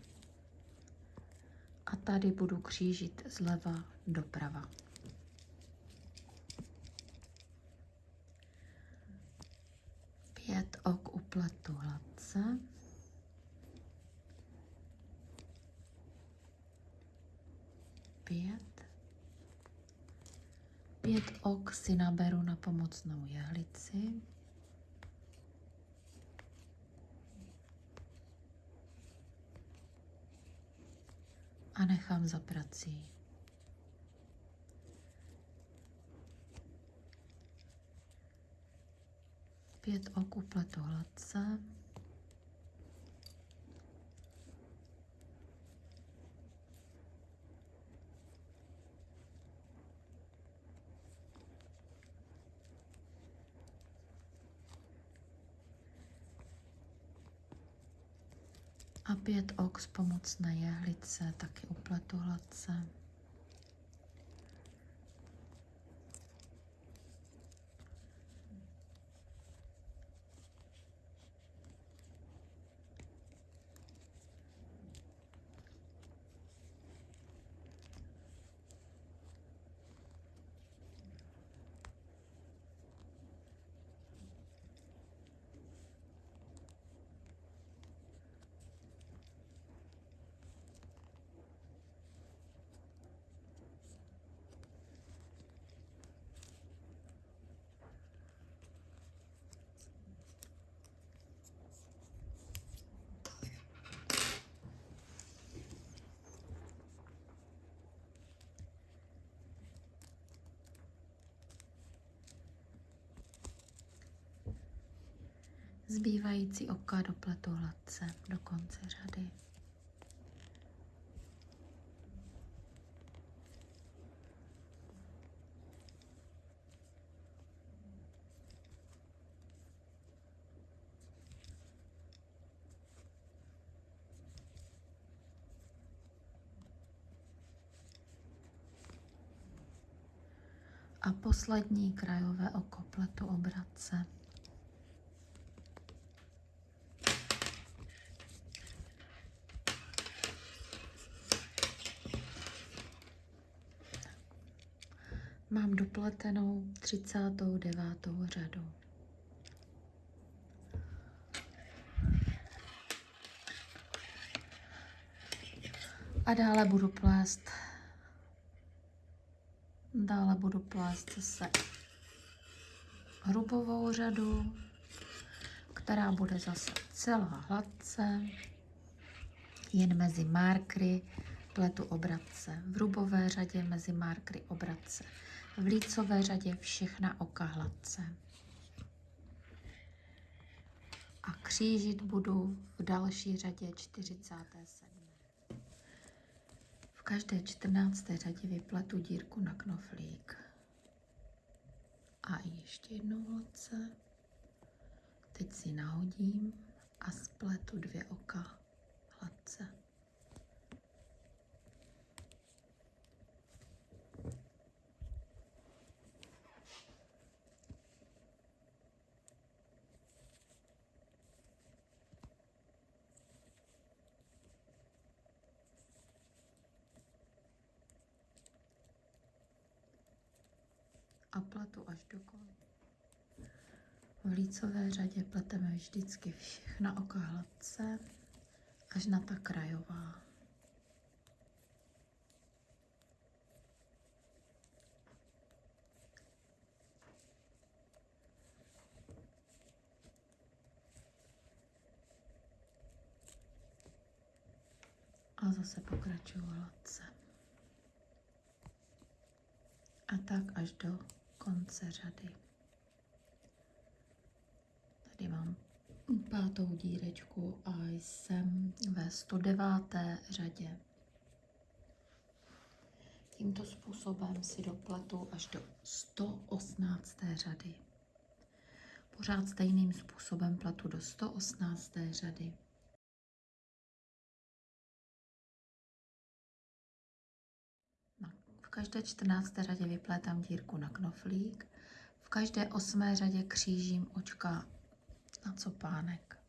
a tady budu křížit zleva doprava. Pět ok upletu hladce. Pět. Pět ok si naberu na pomocnou jehlici. A nechám za prací. Pět ok upletu hladce. A pět ok z pomocné jehlice, taky upletu hladce. Zbývající oka dopletu hladce do konce řady. A poslední krajové oko pletu obratce. Mám dopletenou 39. řadu. A dále budu plést dále budu plést zase hrubovou řadu, která bude zase celá hladce, jen mezi markry pletu obratce. V hrubové řadě mezi markry obratce v lícové řadě všechna oka hladce. A křížit budu v další řadě 47. V každé 14. řadě vypletu dírku na knoflík. A ještě jednou hladce. Teď si nahodím a spletu dvě oka hladce. Tu až do konce. V lícové řadě pleteme vždycky všechna oka hladce až na ta krajová. a zase pokračuju hladce. A tak až do konce řady. Tady mám pátou dírečku a jsem ve 109. řadě. Tímto způsobem si dopletu až do 118. řady. Pořád stejným způsobem pletu do 118. řady. Každé 14. řadě vyplétám dírku na knoflík, v každé 8. řadě křížím očka na copánek.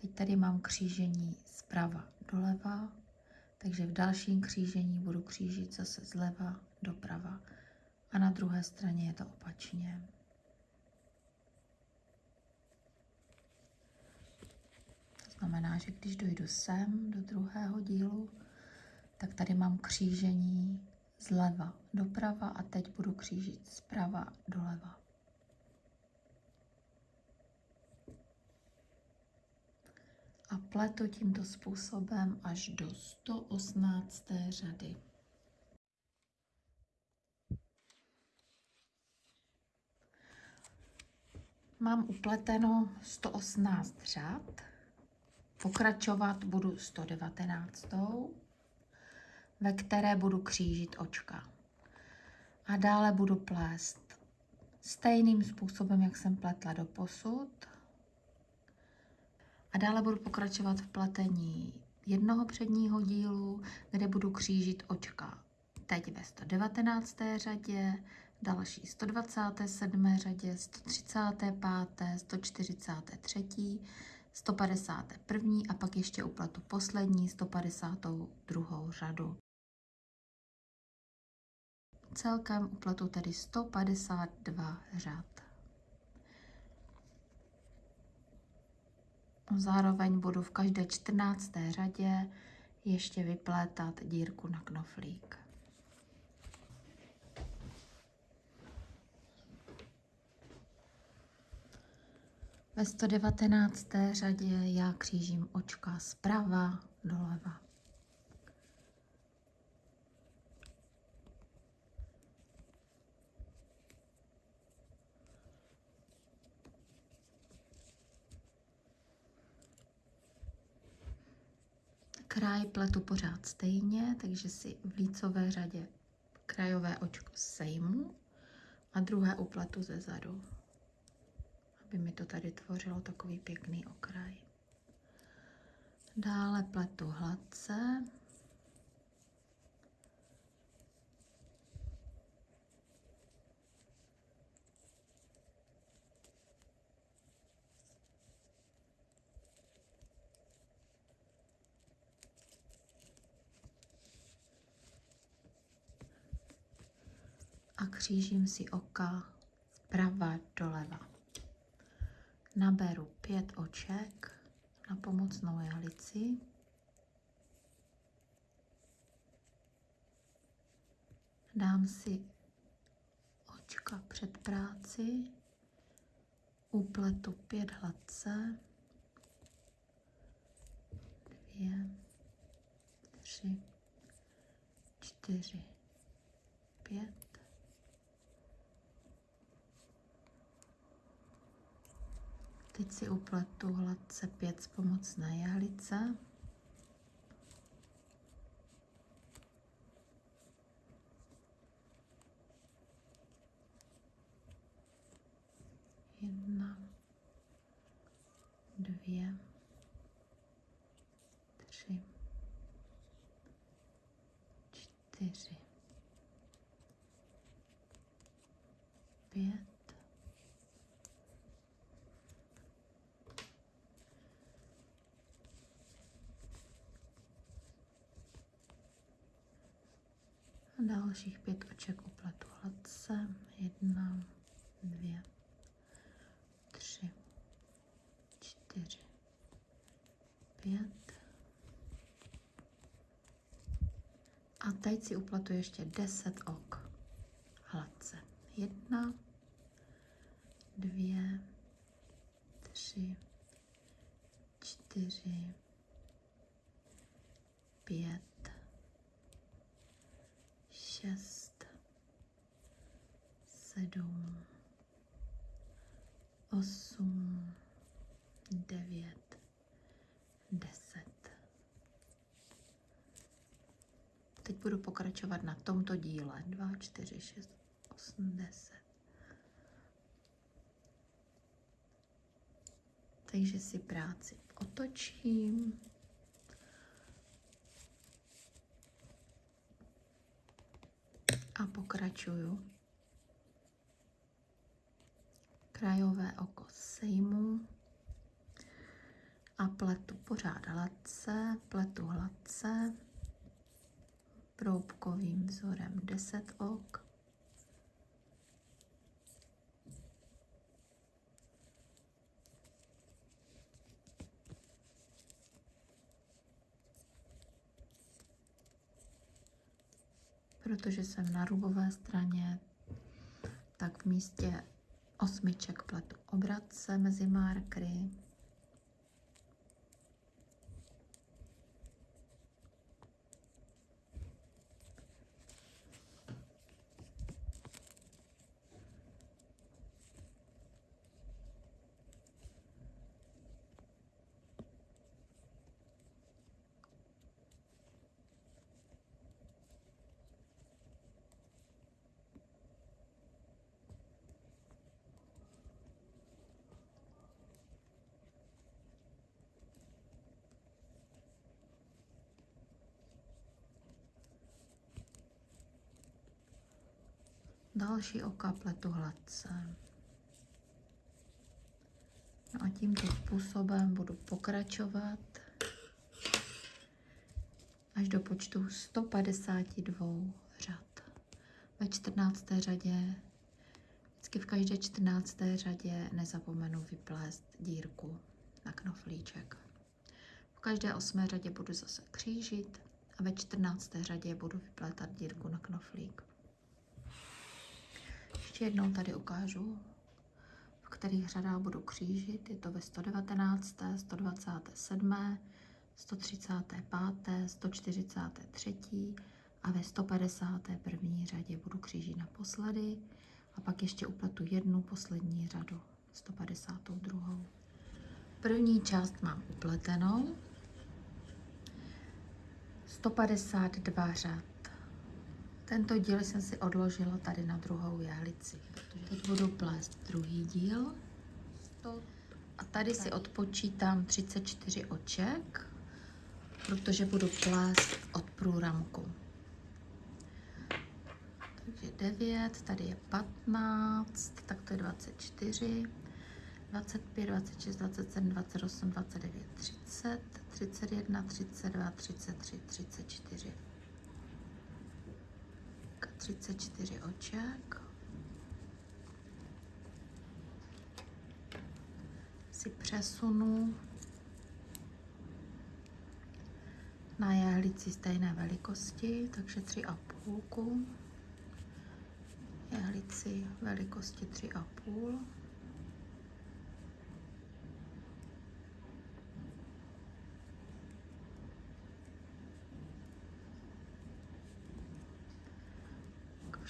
Teď tady mám křížení zprava doleva, takže v dalším křížení budu křížit zase zleva doprava a na druhé straně je to opačně. To znamená, že když dojdu sem do druhého dílu, tak tady mám křížení zleva doprava a teď budu křížit zprava doleva. a pletu tímto způsobem až do 118. řady. Mám upleteno 118 řad, pokračovat budu 119, ve které budu křížit očka. A dále budu plést stejným způsobem, jak jsem pletla do posud, a dále budu pokračovat v pletení jednoho předního dílu, kde budu křížit očka. Teď ve 119. řadě, další 127. řadě, 135., 143., 151. a pak ještě upletu poslední 152. řadu. Celkem upletu tedy 152 řad. Zároveň budu v každé 14. řadě ještě vyplétat dírku na knoflík. Ve 119. řadě já křížím očka zprava doleva. Kraj pletu pořád stejně, takže si v lícové řadě krajové očko sejmu a druhé upletu ze zadu, aby mi to tady tvořilo takový pěkný okraj. Dále pletu hladce, a křížím si oka zprava doleva. Naberu pět oček na pomocnou jehlici. Dám si očka před práci, upletu pět hladce, dvě, tři, čtyři, pět, Teď si upletu hladce pět z pomocné jehlice. Jedna, dvě, tři, čtyři, pět, dalších pět oček upletu hladce. Jedna, dvě, tři, čtyři, pět. A teď si upletu ještě deset ok hladce. Jedna, dvě, tři, čtyři, pět, šest, sedm, osm, devět, deset. Teď budu pokračovat na tomto díle. 2, 4, 6, 8, 10. Takže si práci otočím. A pokračuju. Krajové oko sejmu a pletu pořád hladce, pletu hladce proubkovým vzorem 10 ok. Protože jsem na rubové straně, tak v místě osmiček pletu obratce mezi markry. Další oka pletu hladce. No a tímto způsobem budu pokračovat až do počtu 152 řad. Ve 14. řadě, vždycky v každé 14. řadě nezapomenu vyplést dírku na knoflíček. V každé 8. řadě budu zase křížit a ve 14. řadě budu vyplétat dírku na knoflík. Ještě jednou tady ukážu, v kterých řadách budu křížit. Je to ve 119., 127., 135., 143. a ve 151. řadě budu křížit naposledy a pak ještě upletu jednu poslední řadu, 152. První část mám upletenou, 152 řad. Tento díl jsem si odložila tady na druhou jehlici. Teď budu plést druhý díl. A tady si odpočítám 34 oček, protože budu plést od průramku. Takže 9, tady je 15, tak to je 24, 25, 26, 27, 28, 29, 30, 31, 32, 33, 34. 34 oček. Si přesunu na jehlici stejné velikosti, takže 3,5. Jehlici velikosti 3,5.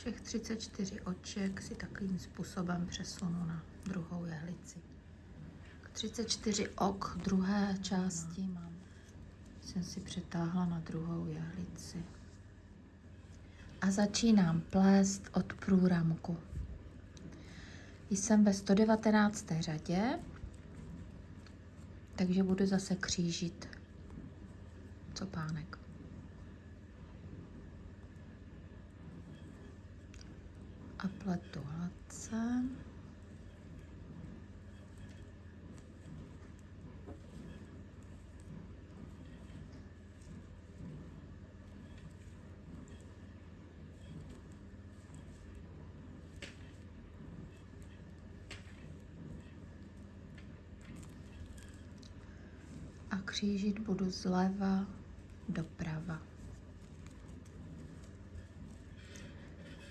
Všech 34 oček si takovým způsobem přesunu na druhou jehlici. 34 ok druhé části mám. Jsem si přetáhla na druhou jehlici. A začínám plést od průramku. Jsem ve 119. řadě, takže budu zase křížit copánek. A pletu hladce. A křížit budu zleva doprava.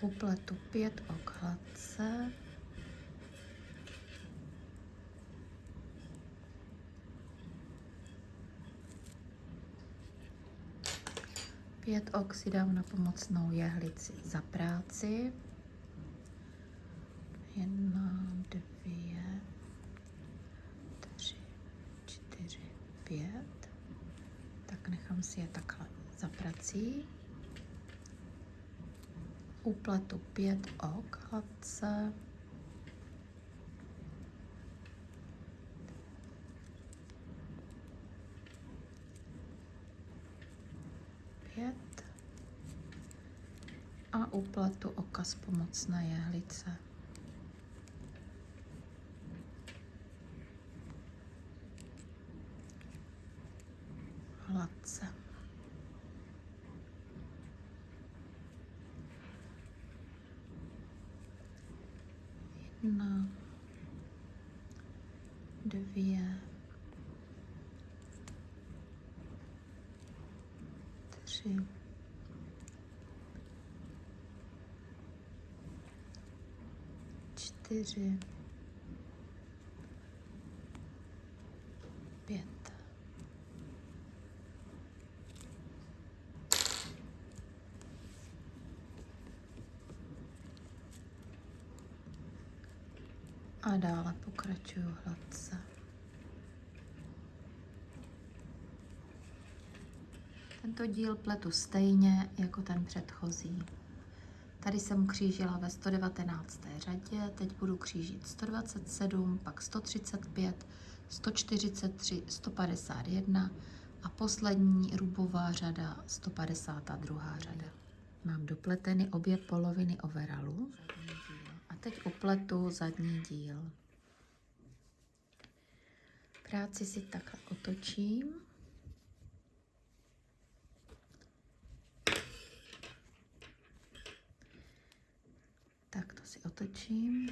Upletu pět ok hladce. Pět ok si dám na pomocnou jehlici za práci. Jedna, dvě, tři, čtyři, pět. Tak nechám si je takhle za prací. Upletu pět ok hladce. Pět. A upletu oka z pomocné jehlice. Hladce. Jedna, dvě, tři, čtyři, pět. A dále pokračuju hladce. Tento díl pletu stejně jako ten předchozí. Tady jsem křížila ve 119. řadě, teď budu křížit 127, pak 135, 143, 151 a poslední rubová řada 152. řada. Mám dopleteny obě poloviny overalu a teď upletu zadní díl. Práci si takhle otočím. Tak to si otočím.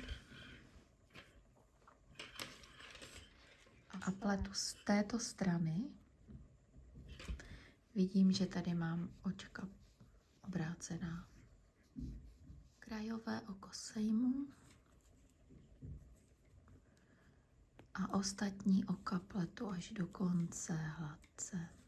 A pletu z této strany. Vidím, že tady mám očka obrácená. Krajové oko sejmu. A ostatní oka pletu až do konce hladce.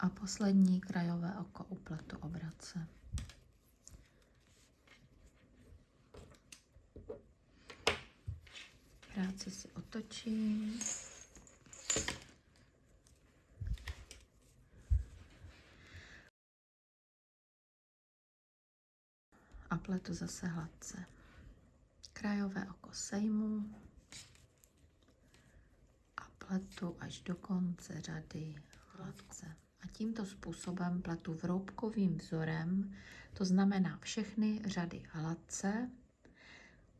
A poslední krajové oko upletu obrace. Práci si otočím. pletu zase hladce. Krajové oko sejmu a pletu až do konce řady hladce. A tímto způsobem pletu vroubkovým vzorem, to znamená všechny řady hladce,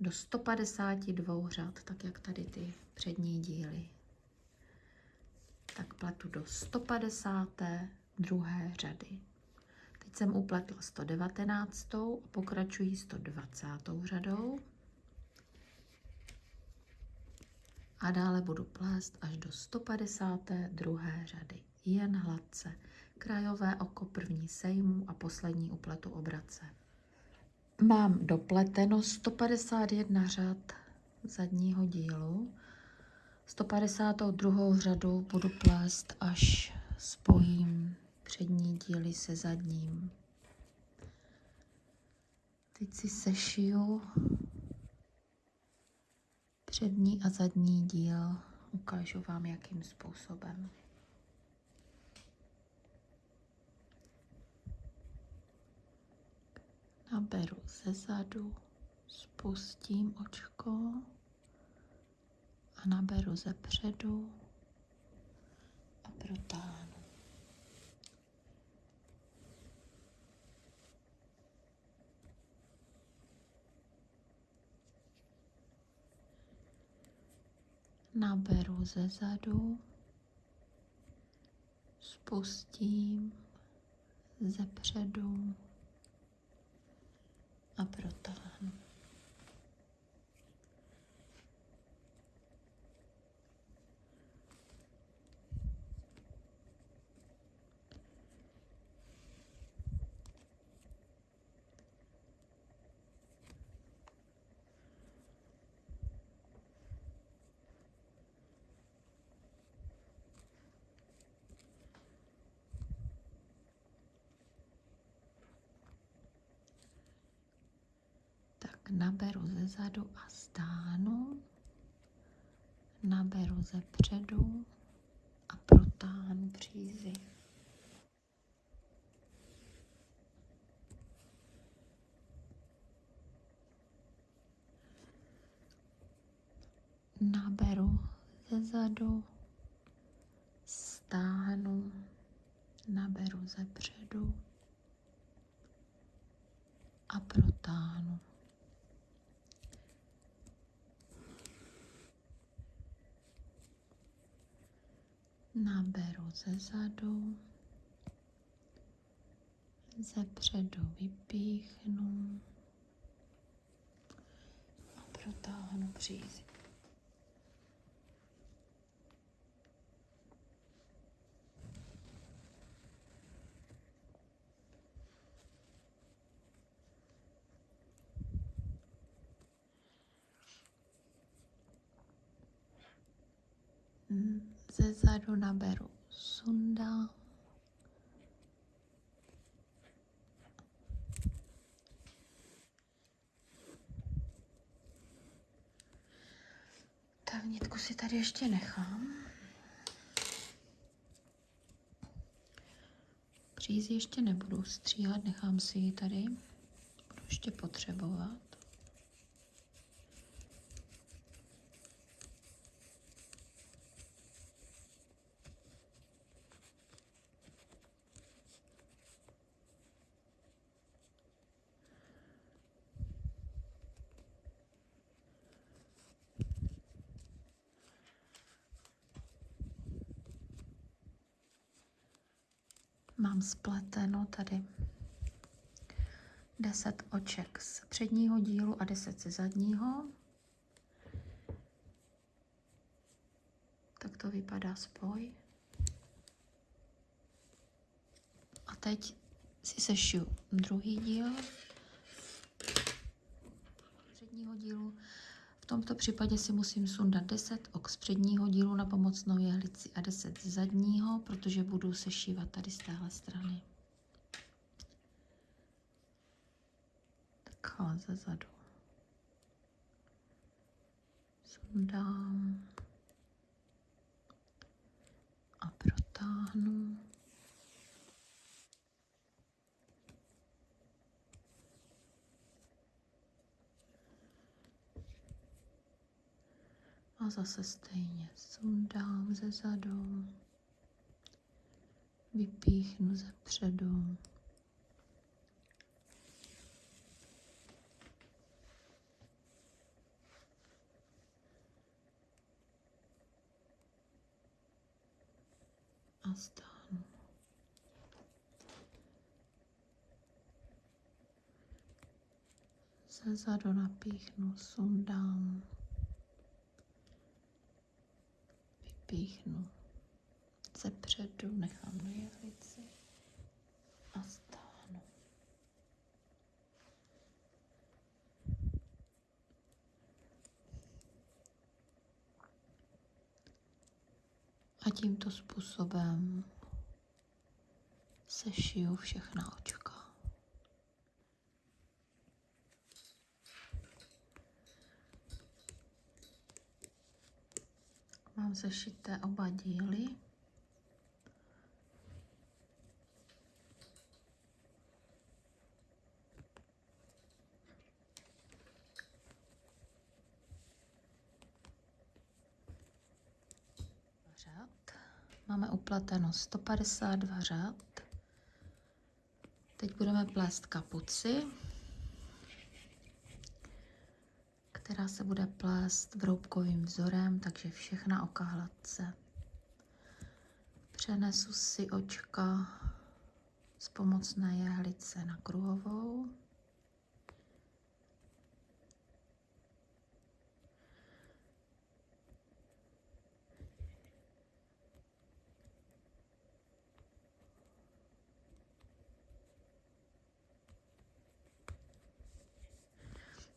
do 152 řad, tak jak tady ty přední díly. Tak pletu do 152. řady. Teď jsem upletla 119. a pokračuji 120. řadou. A dále budu plést až do 152. řady. Jen hladce. Krajové oko první sejmu a poslední upletu obrace. Mám dopleteno 151 řad zadního dílu. 152. řadu budu plést, až spojím přední díly se zadním. Teď si sešiju přední a zadní díl. Ukážu vám, jakým způsobem. Naberu ze zadu, spustím očko a naberu ze předu a protáhnu. Naberu ze zadu, spustím ze předu a protáhnu. Naberu ze zadu a stáhnu, naberu ze předu a protáhnu přízy. Naberu ze zadu, stáhnu, naberu ze předu a protáhnu. Naberu ze zadu, ze předu vypíchnu a protáhnu přízy. Ze zadu naberu sunda. Tak nitku si tady ještě nechám. Přízi ještě nebudu stříhat, nechám si ji tady. Budu ještě potřebovat. Mám spleteno tady 10 oček z předního dílu a 10 ze zadního. Tak to vypadá spoj. A teď si sešiju druhý díl předního dílu tomto případě si musím sundat 10 ok z předního dílu na pomocnou jehlici a 10 z zadního, protože budu sešívat tady z téhle strany. Takhle ze zadu. Sundám a protáhnu. A zase stejně sundám ze zadu, vypíchnu ze předu. A stáhnu. Ze zadu napíchnu, sundám. Vypíchnu ze předu, nechám na jehlici a stáhnu. A tímto způsobem sešiju všechna očka. Mám sešité oba díly. Řád. Máme uplateno 152 řád. Teď budeme plést kapuci. Která se bude plést vroubkovým vzorem, takže všechna oka hladce. Přenesu si očka z pomocné jehlice na kruhovou.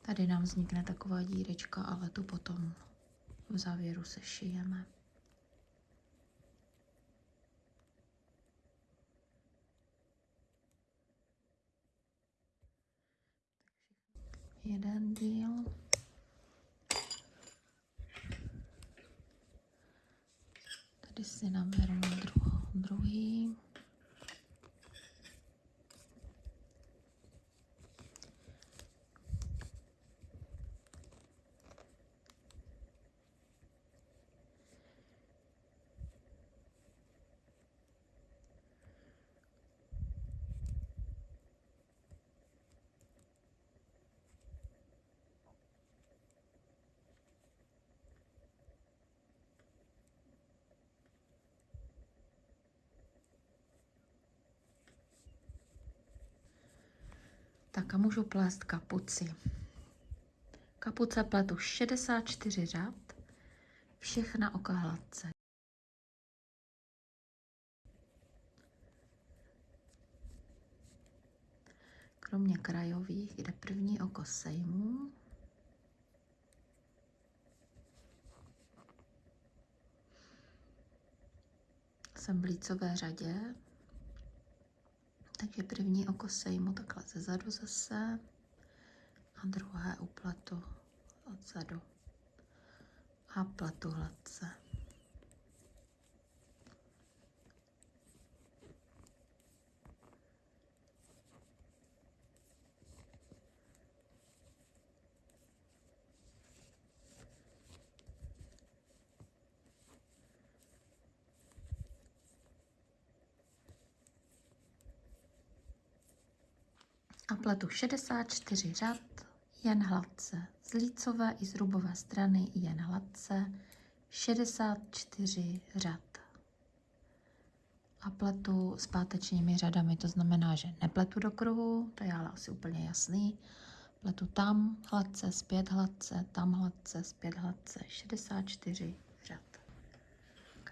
Tady nám vznikne taková dírečka, ale tu potom v závěru se šijeme. Jeden díl. Tady si naberu druhý. Tak a můžu plést kapuci. Kapuce pletu 64 řad, všechna oka hladce. Kromě krajových, kde první oko sejmu, jsem v lícové řadě, takže první oko sejmu takhle ze zadu zase a druhé upletu odzadu a pletu hladce. a pletu 64 řad jen hladce. Z lícové i z strany jen hladce 64 řad. A pletu s pátečními řadami, to znamená, že nepletu do kruhu, to je ale asi úplně jasný. Pletu tam hladce, zpět hladce, tam hladce, zpět hladce, 64 řad.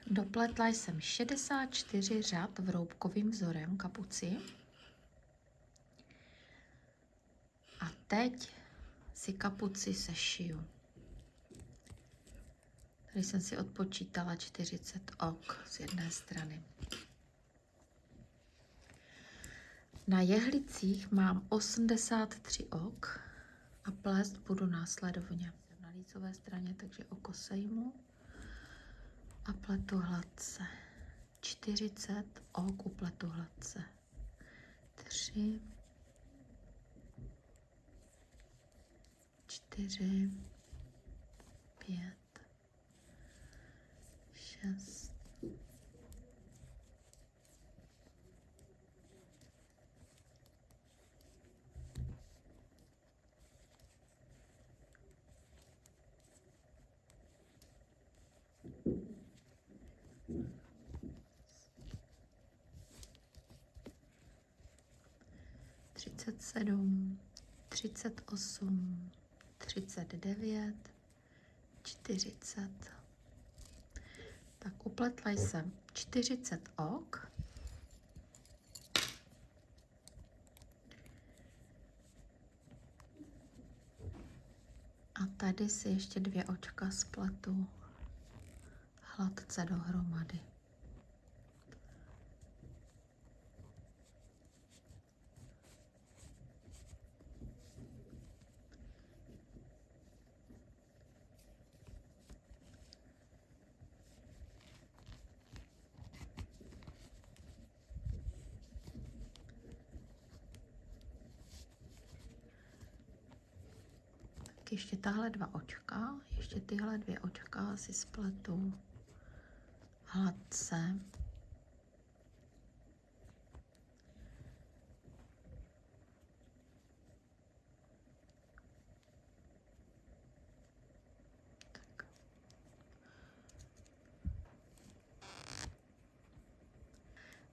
Dopletla jsem 64 řad vroubkovým vzorem kapuci. A teď si kapuci sešiju. Tady jsem si odpočítala 40 ok z jedné strany. Na jehlicích mám 83 ok a plést budu následovně. Jsem na lícové straně, takže oko sejmu a pletu hladce. 40 ok u pletu hladce. 3, čtyři, pět, šest, třicet sedm, třicet osm, třicet devět, čtyřicet. Tak upletla jsem 40 ok. A tady si ještě dvě očka spletu hladce dohromady. Ještě tahle dva očka, ještě tyhle dvě očka si spletu hladce.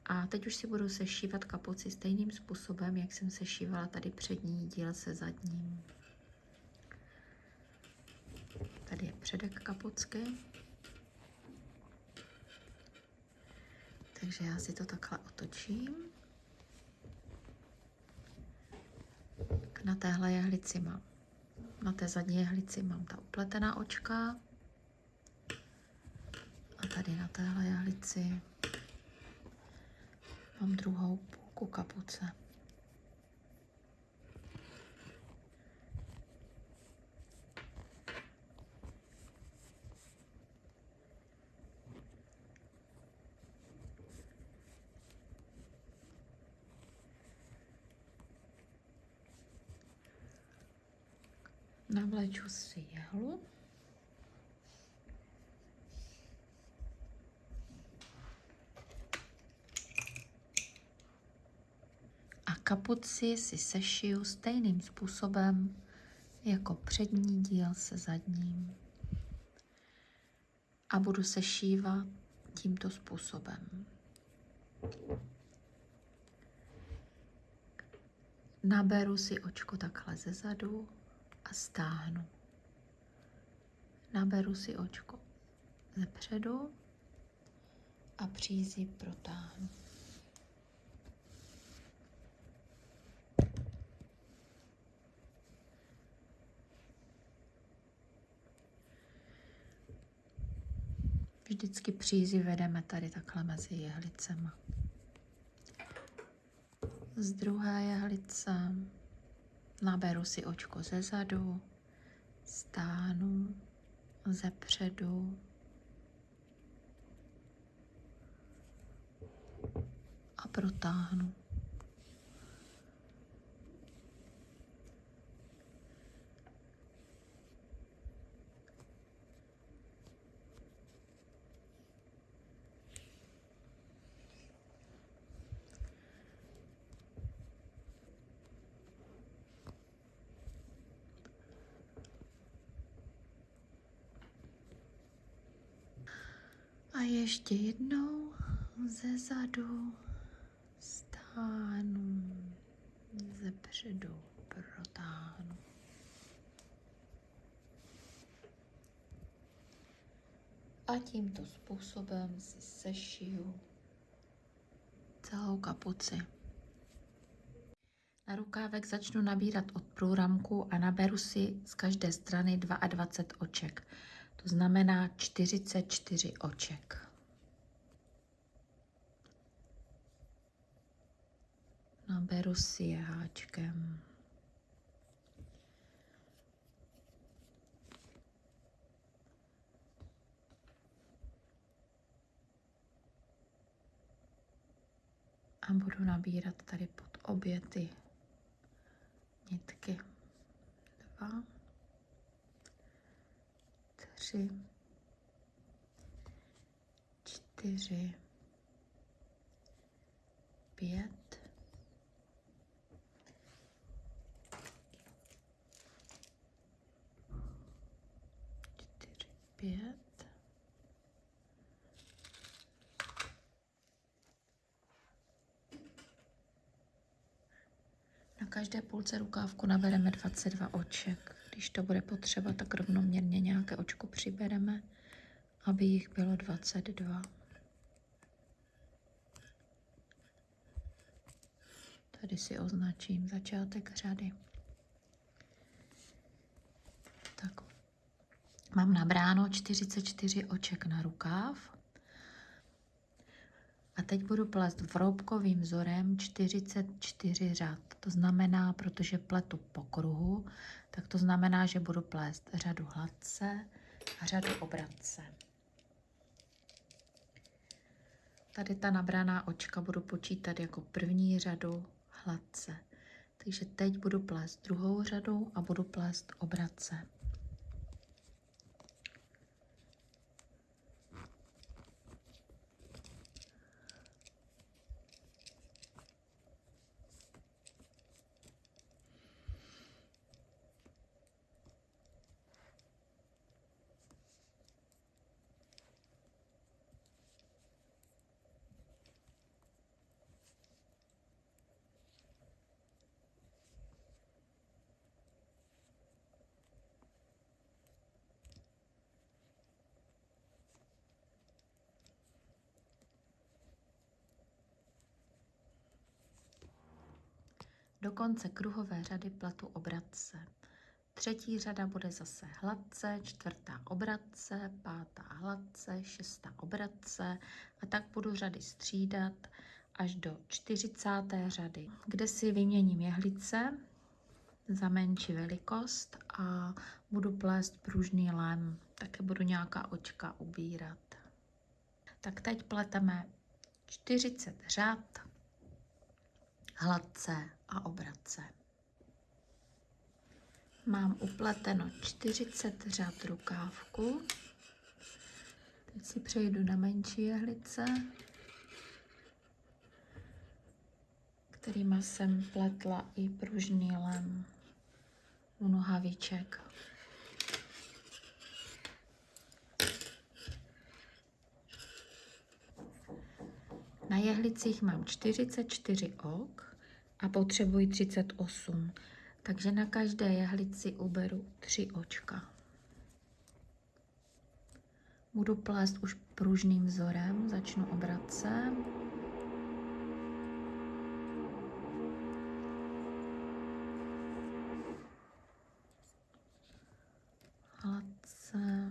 A teď už si budu sešívat kapuci stejným způsobem, jak jsem sešívala tady přední díl se zadním. Tady je předek kapucky. Takže já si to takhle otočím. Na téhle jehlici mám, na té zadní jehlici mám ta upletená očka. A tady na téhle jehlici mám druhou půlku kapuce. Navleču si jehlu. A kapuci si sešiju stejným způsobem jako přední díl se zadním. A budu sešívat tímto způsobem. Naberu si očko takhle ze zadu a stáhnu. Naberu si očko ze předu a přízi protáhnu. Vždycky přízi vedeme tady takhle mezi jehlicema. Z druhé jehlice Naberu si očko ze zadu, stáhnu ze předu a protáhnu. Ještě jednou ze zadu stáhnu, ze předu protáhnu. A tímto způsobem si sešiju celou kapuci. Na rukávek začnu nabírat od průramku a naberu si z každé strany 22 oček. To znamená 44 oček. Naberu si je háčkem. A budu nabírat tady pod obě ty nitky. Dva tři, čtyři, pět, čtyři, pět, Na každé půlce rukávku nabereme 22 oček. Když to bude potřeba, tak rovnoměrně nějaké očko přibereme, aby jich bylo 22. Tady si označím začátek řady. Tak, mám nabráno 44 oček na rukáv. A teď budu plést vroubkovým vzorem 44 řad. To znamená, protože pletu po kruhu, tak to znamená, že budu plést řadu hladce a řadu obratce. Tady ta nabraná očka budu počítat jako první řadu hladce. Takže teď budu plést druhou řadu a budu plést obratce. Konce kruhové řady pletu obratce. Třetí řada bude zase hladce, čtvrtá obratce, pátá hladce, šestá obratce a tak budu řady střídat až do 40. řady, kde si vyměním jehlice za menší velikost a budu plést pružný lem. Také budu nějaká očka ubírat. Tak teď pleteme 40 řad hladce a obratce. Mám upleteno 40 řad rukávku. Teď si přejdu na menší jehlice, kterýma jsem pletla i pružný lem u nohaviček. Na jehlicích mám 44 ok a potřebuji 38. Takže na každé jehlici uberu 3 očka. Budu plést už pružným vzorem, začnu obracem. Hladce.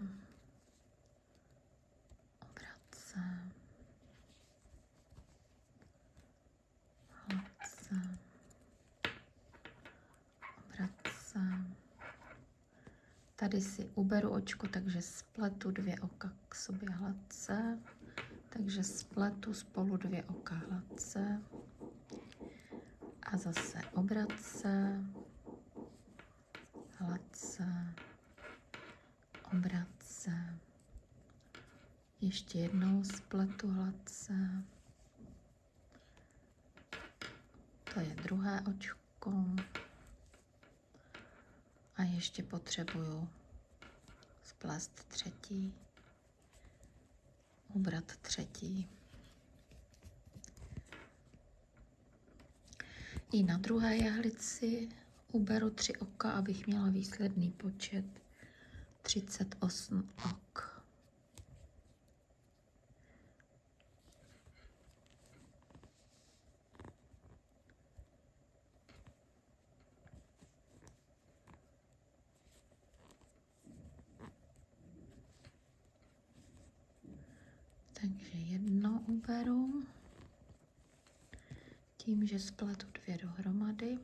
Tady si očko, takže spletu dvě oka k sobě hladce. Takže spletu spolu dvě oka hladce. A zase obratce, hladce, obratce. Ještě jednou spletu hladce. To je druhé očko. A ještě potřebuju splast třetí, ubrat třetí. I na druhé jahlici uberu tři oka, abych měla výsledný počet 38 ok. Takže jedno uberu tím, že spletu dvě dohromady.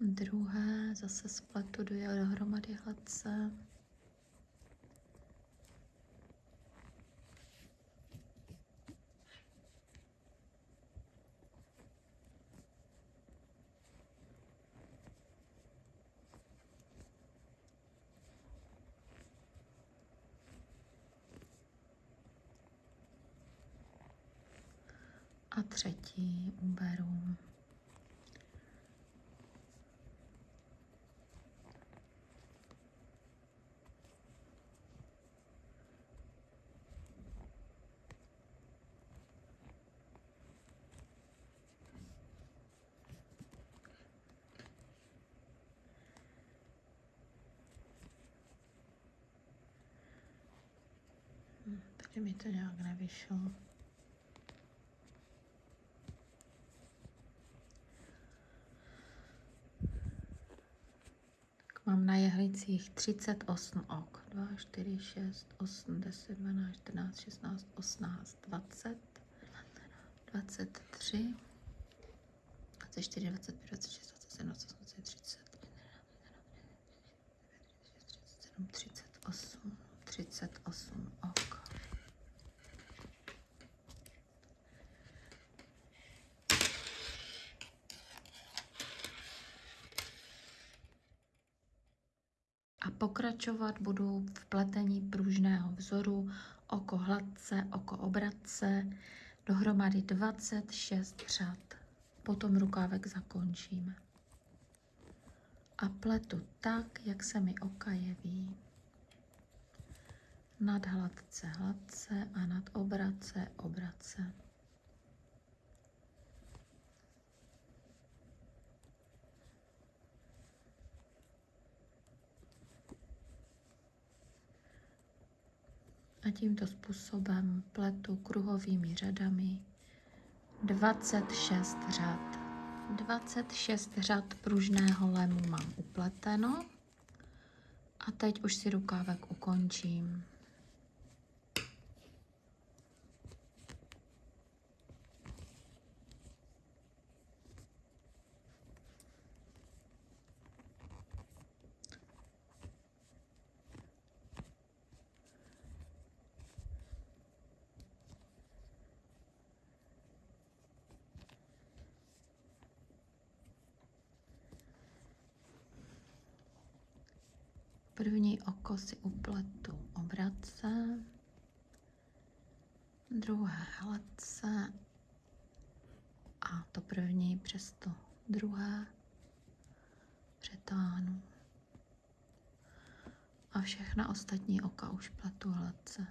Druhé zase spletu dvě dohromady hladce. třetí uberu. Takže mi to nějak nevyšlo. Tak mám na jehlicích 38 ok. 2, 4, 6, 8, 10, 12, 14, 16, 18, 20, 23, 24, 25, 26, 27, 28, 30, 38, 38 ok. A pokračovat budu v pletení pružného vzoru oko hladce, oko obratce, dohromady 26 řad. Potom rukávek zakončíme. A pletu tak, jak se mi oka jeví. Nad hladce, hladce a nad obratce, obratce. A tímto způsobem pletu kruhovými řadami 26 řad. 26 řad pružného lemu mám upleteno. A teď už si rukávek ukončím. Si upletu obratce, druhé hladce a to první přes to druhé přetáhnu. A všechna ostatní oka už pletu hladce.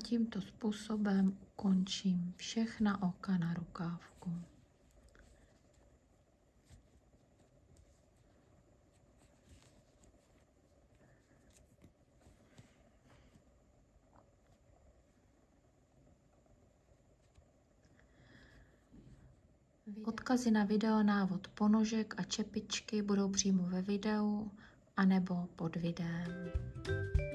Tímto způsobem ukončím všechna oka na rukávku. Odkazy na video návod ponožek a čepičky budou přímo ve videu anebo pod videem.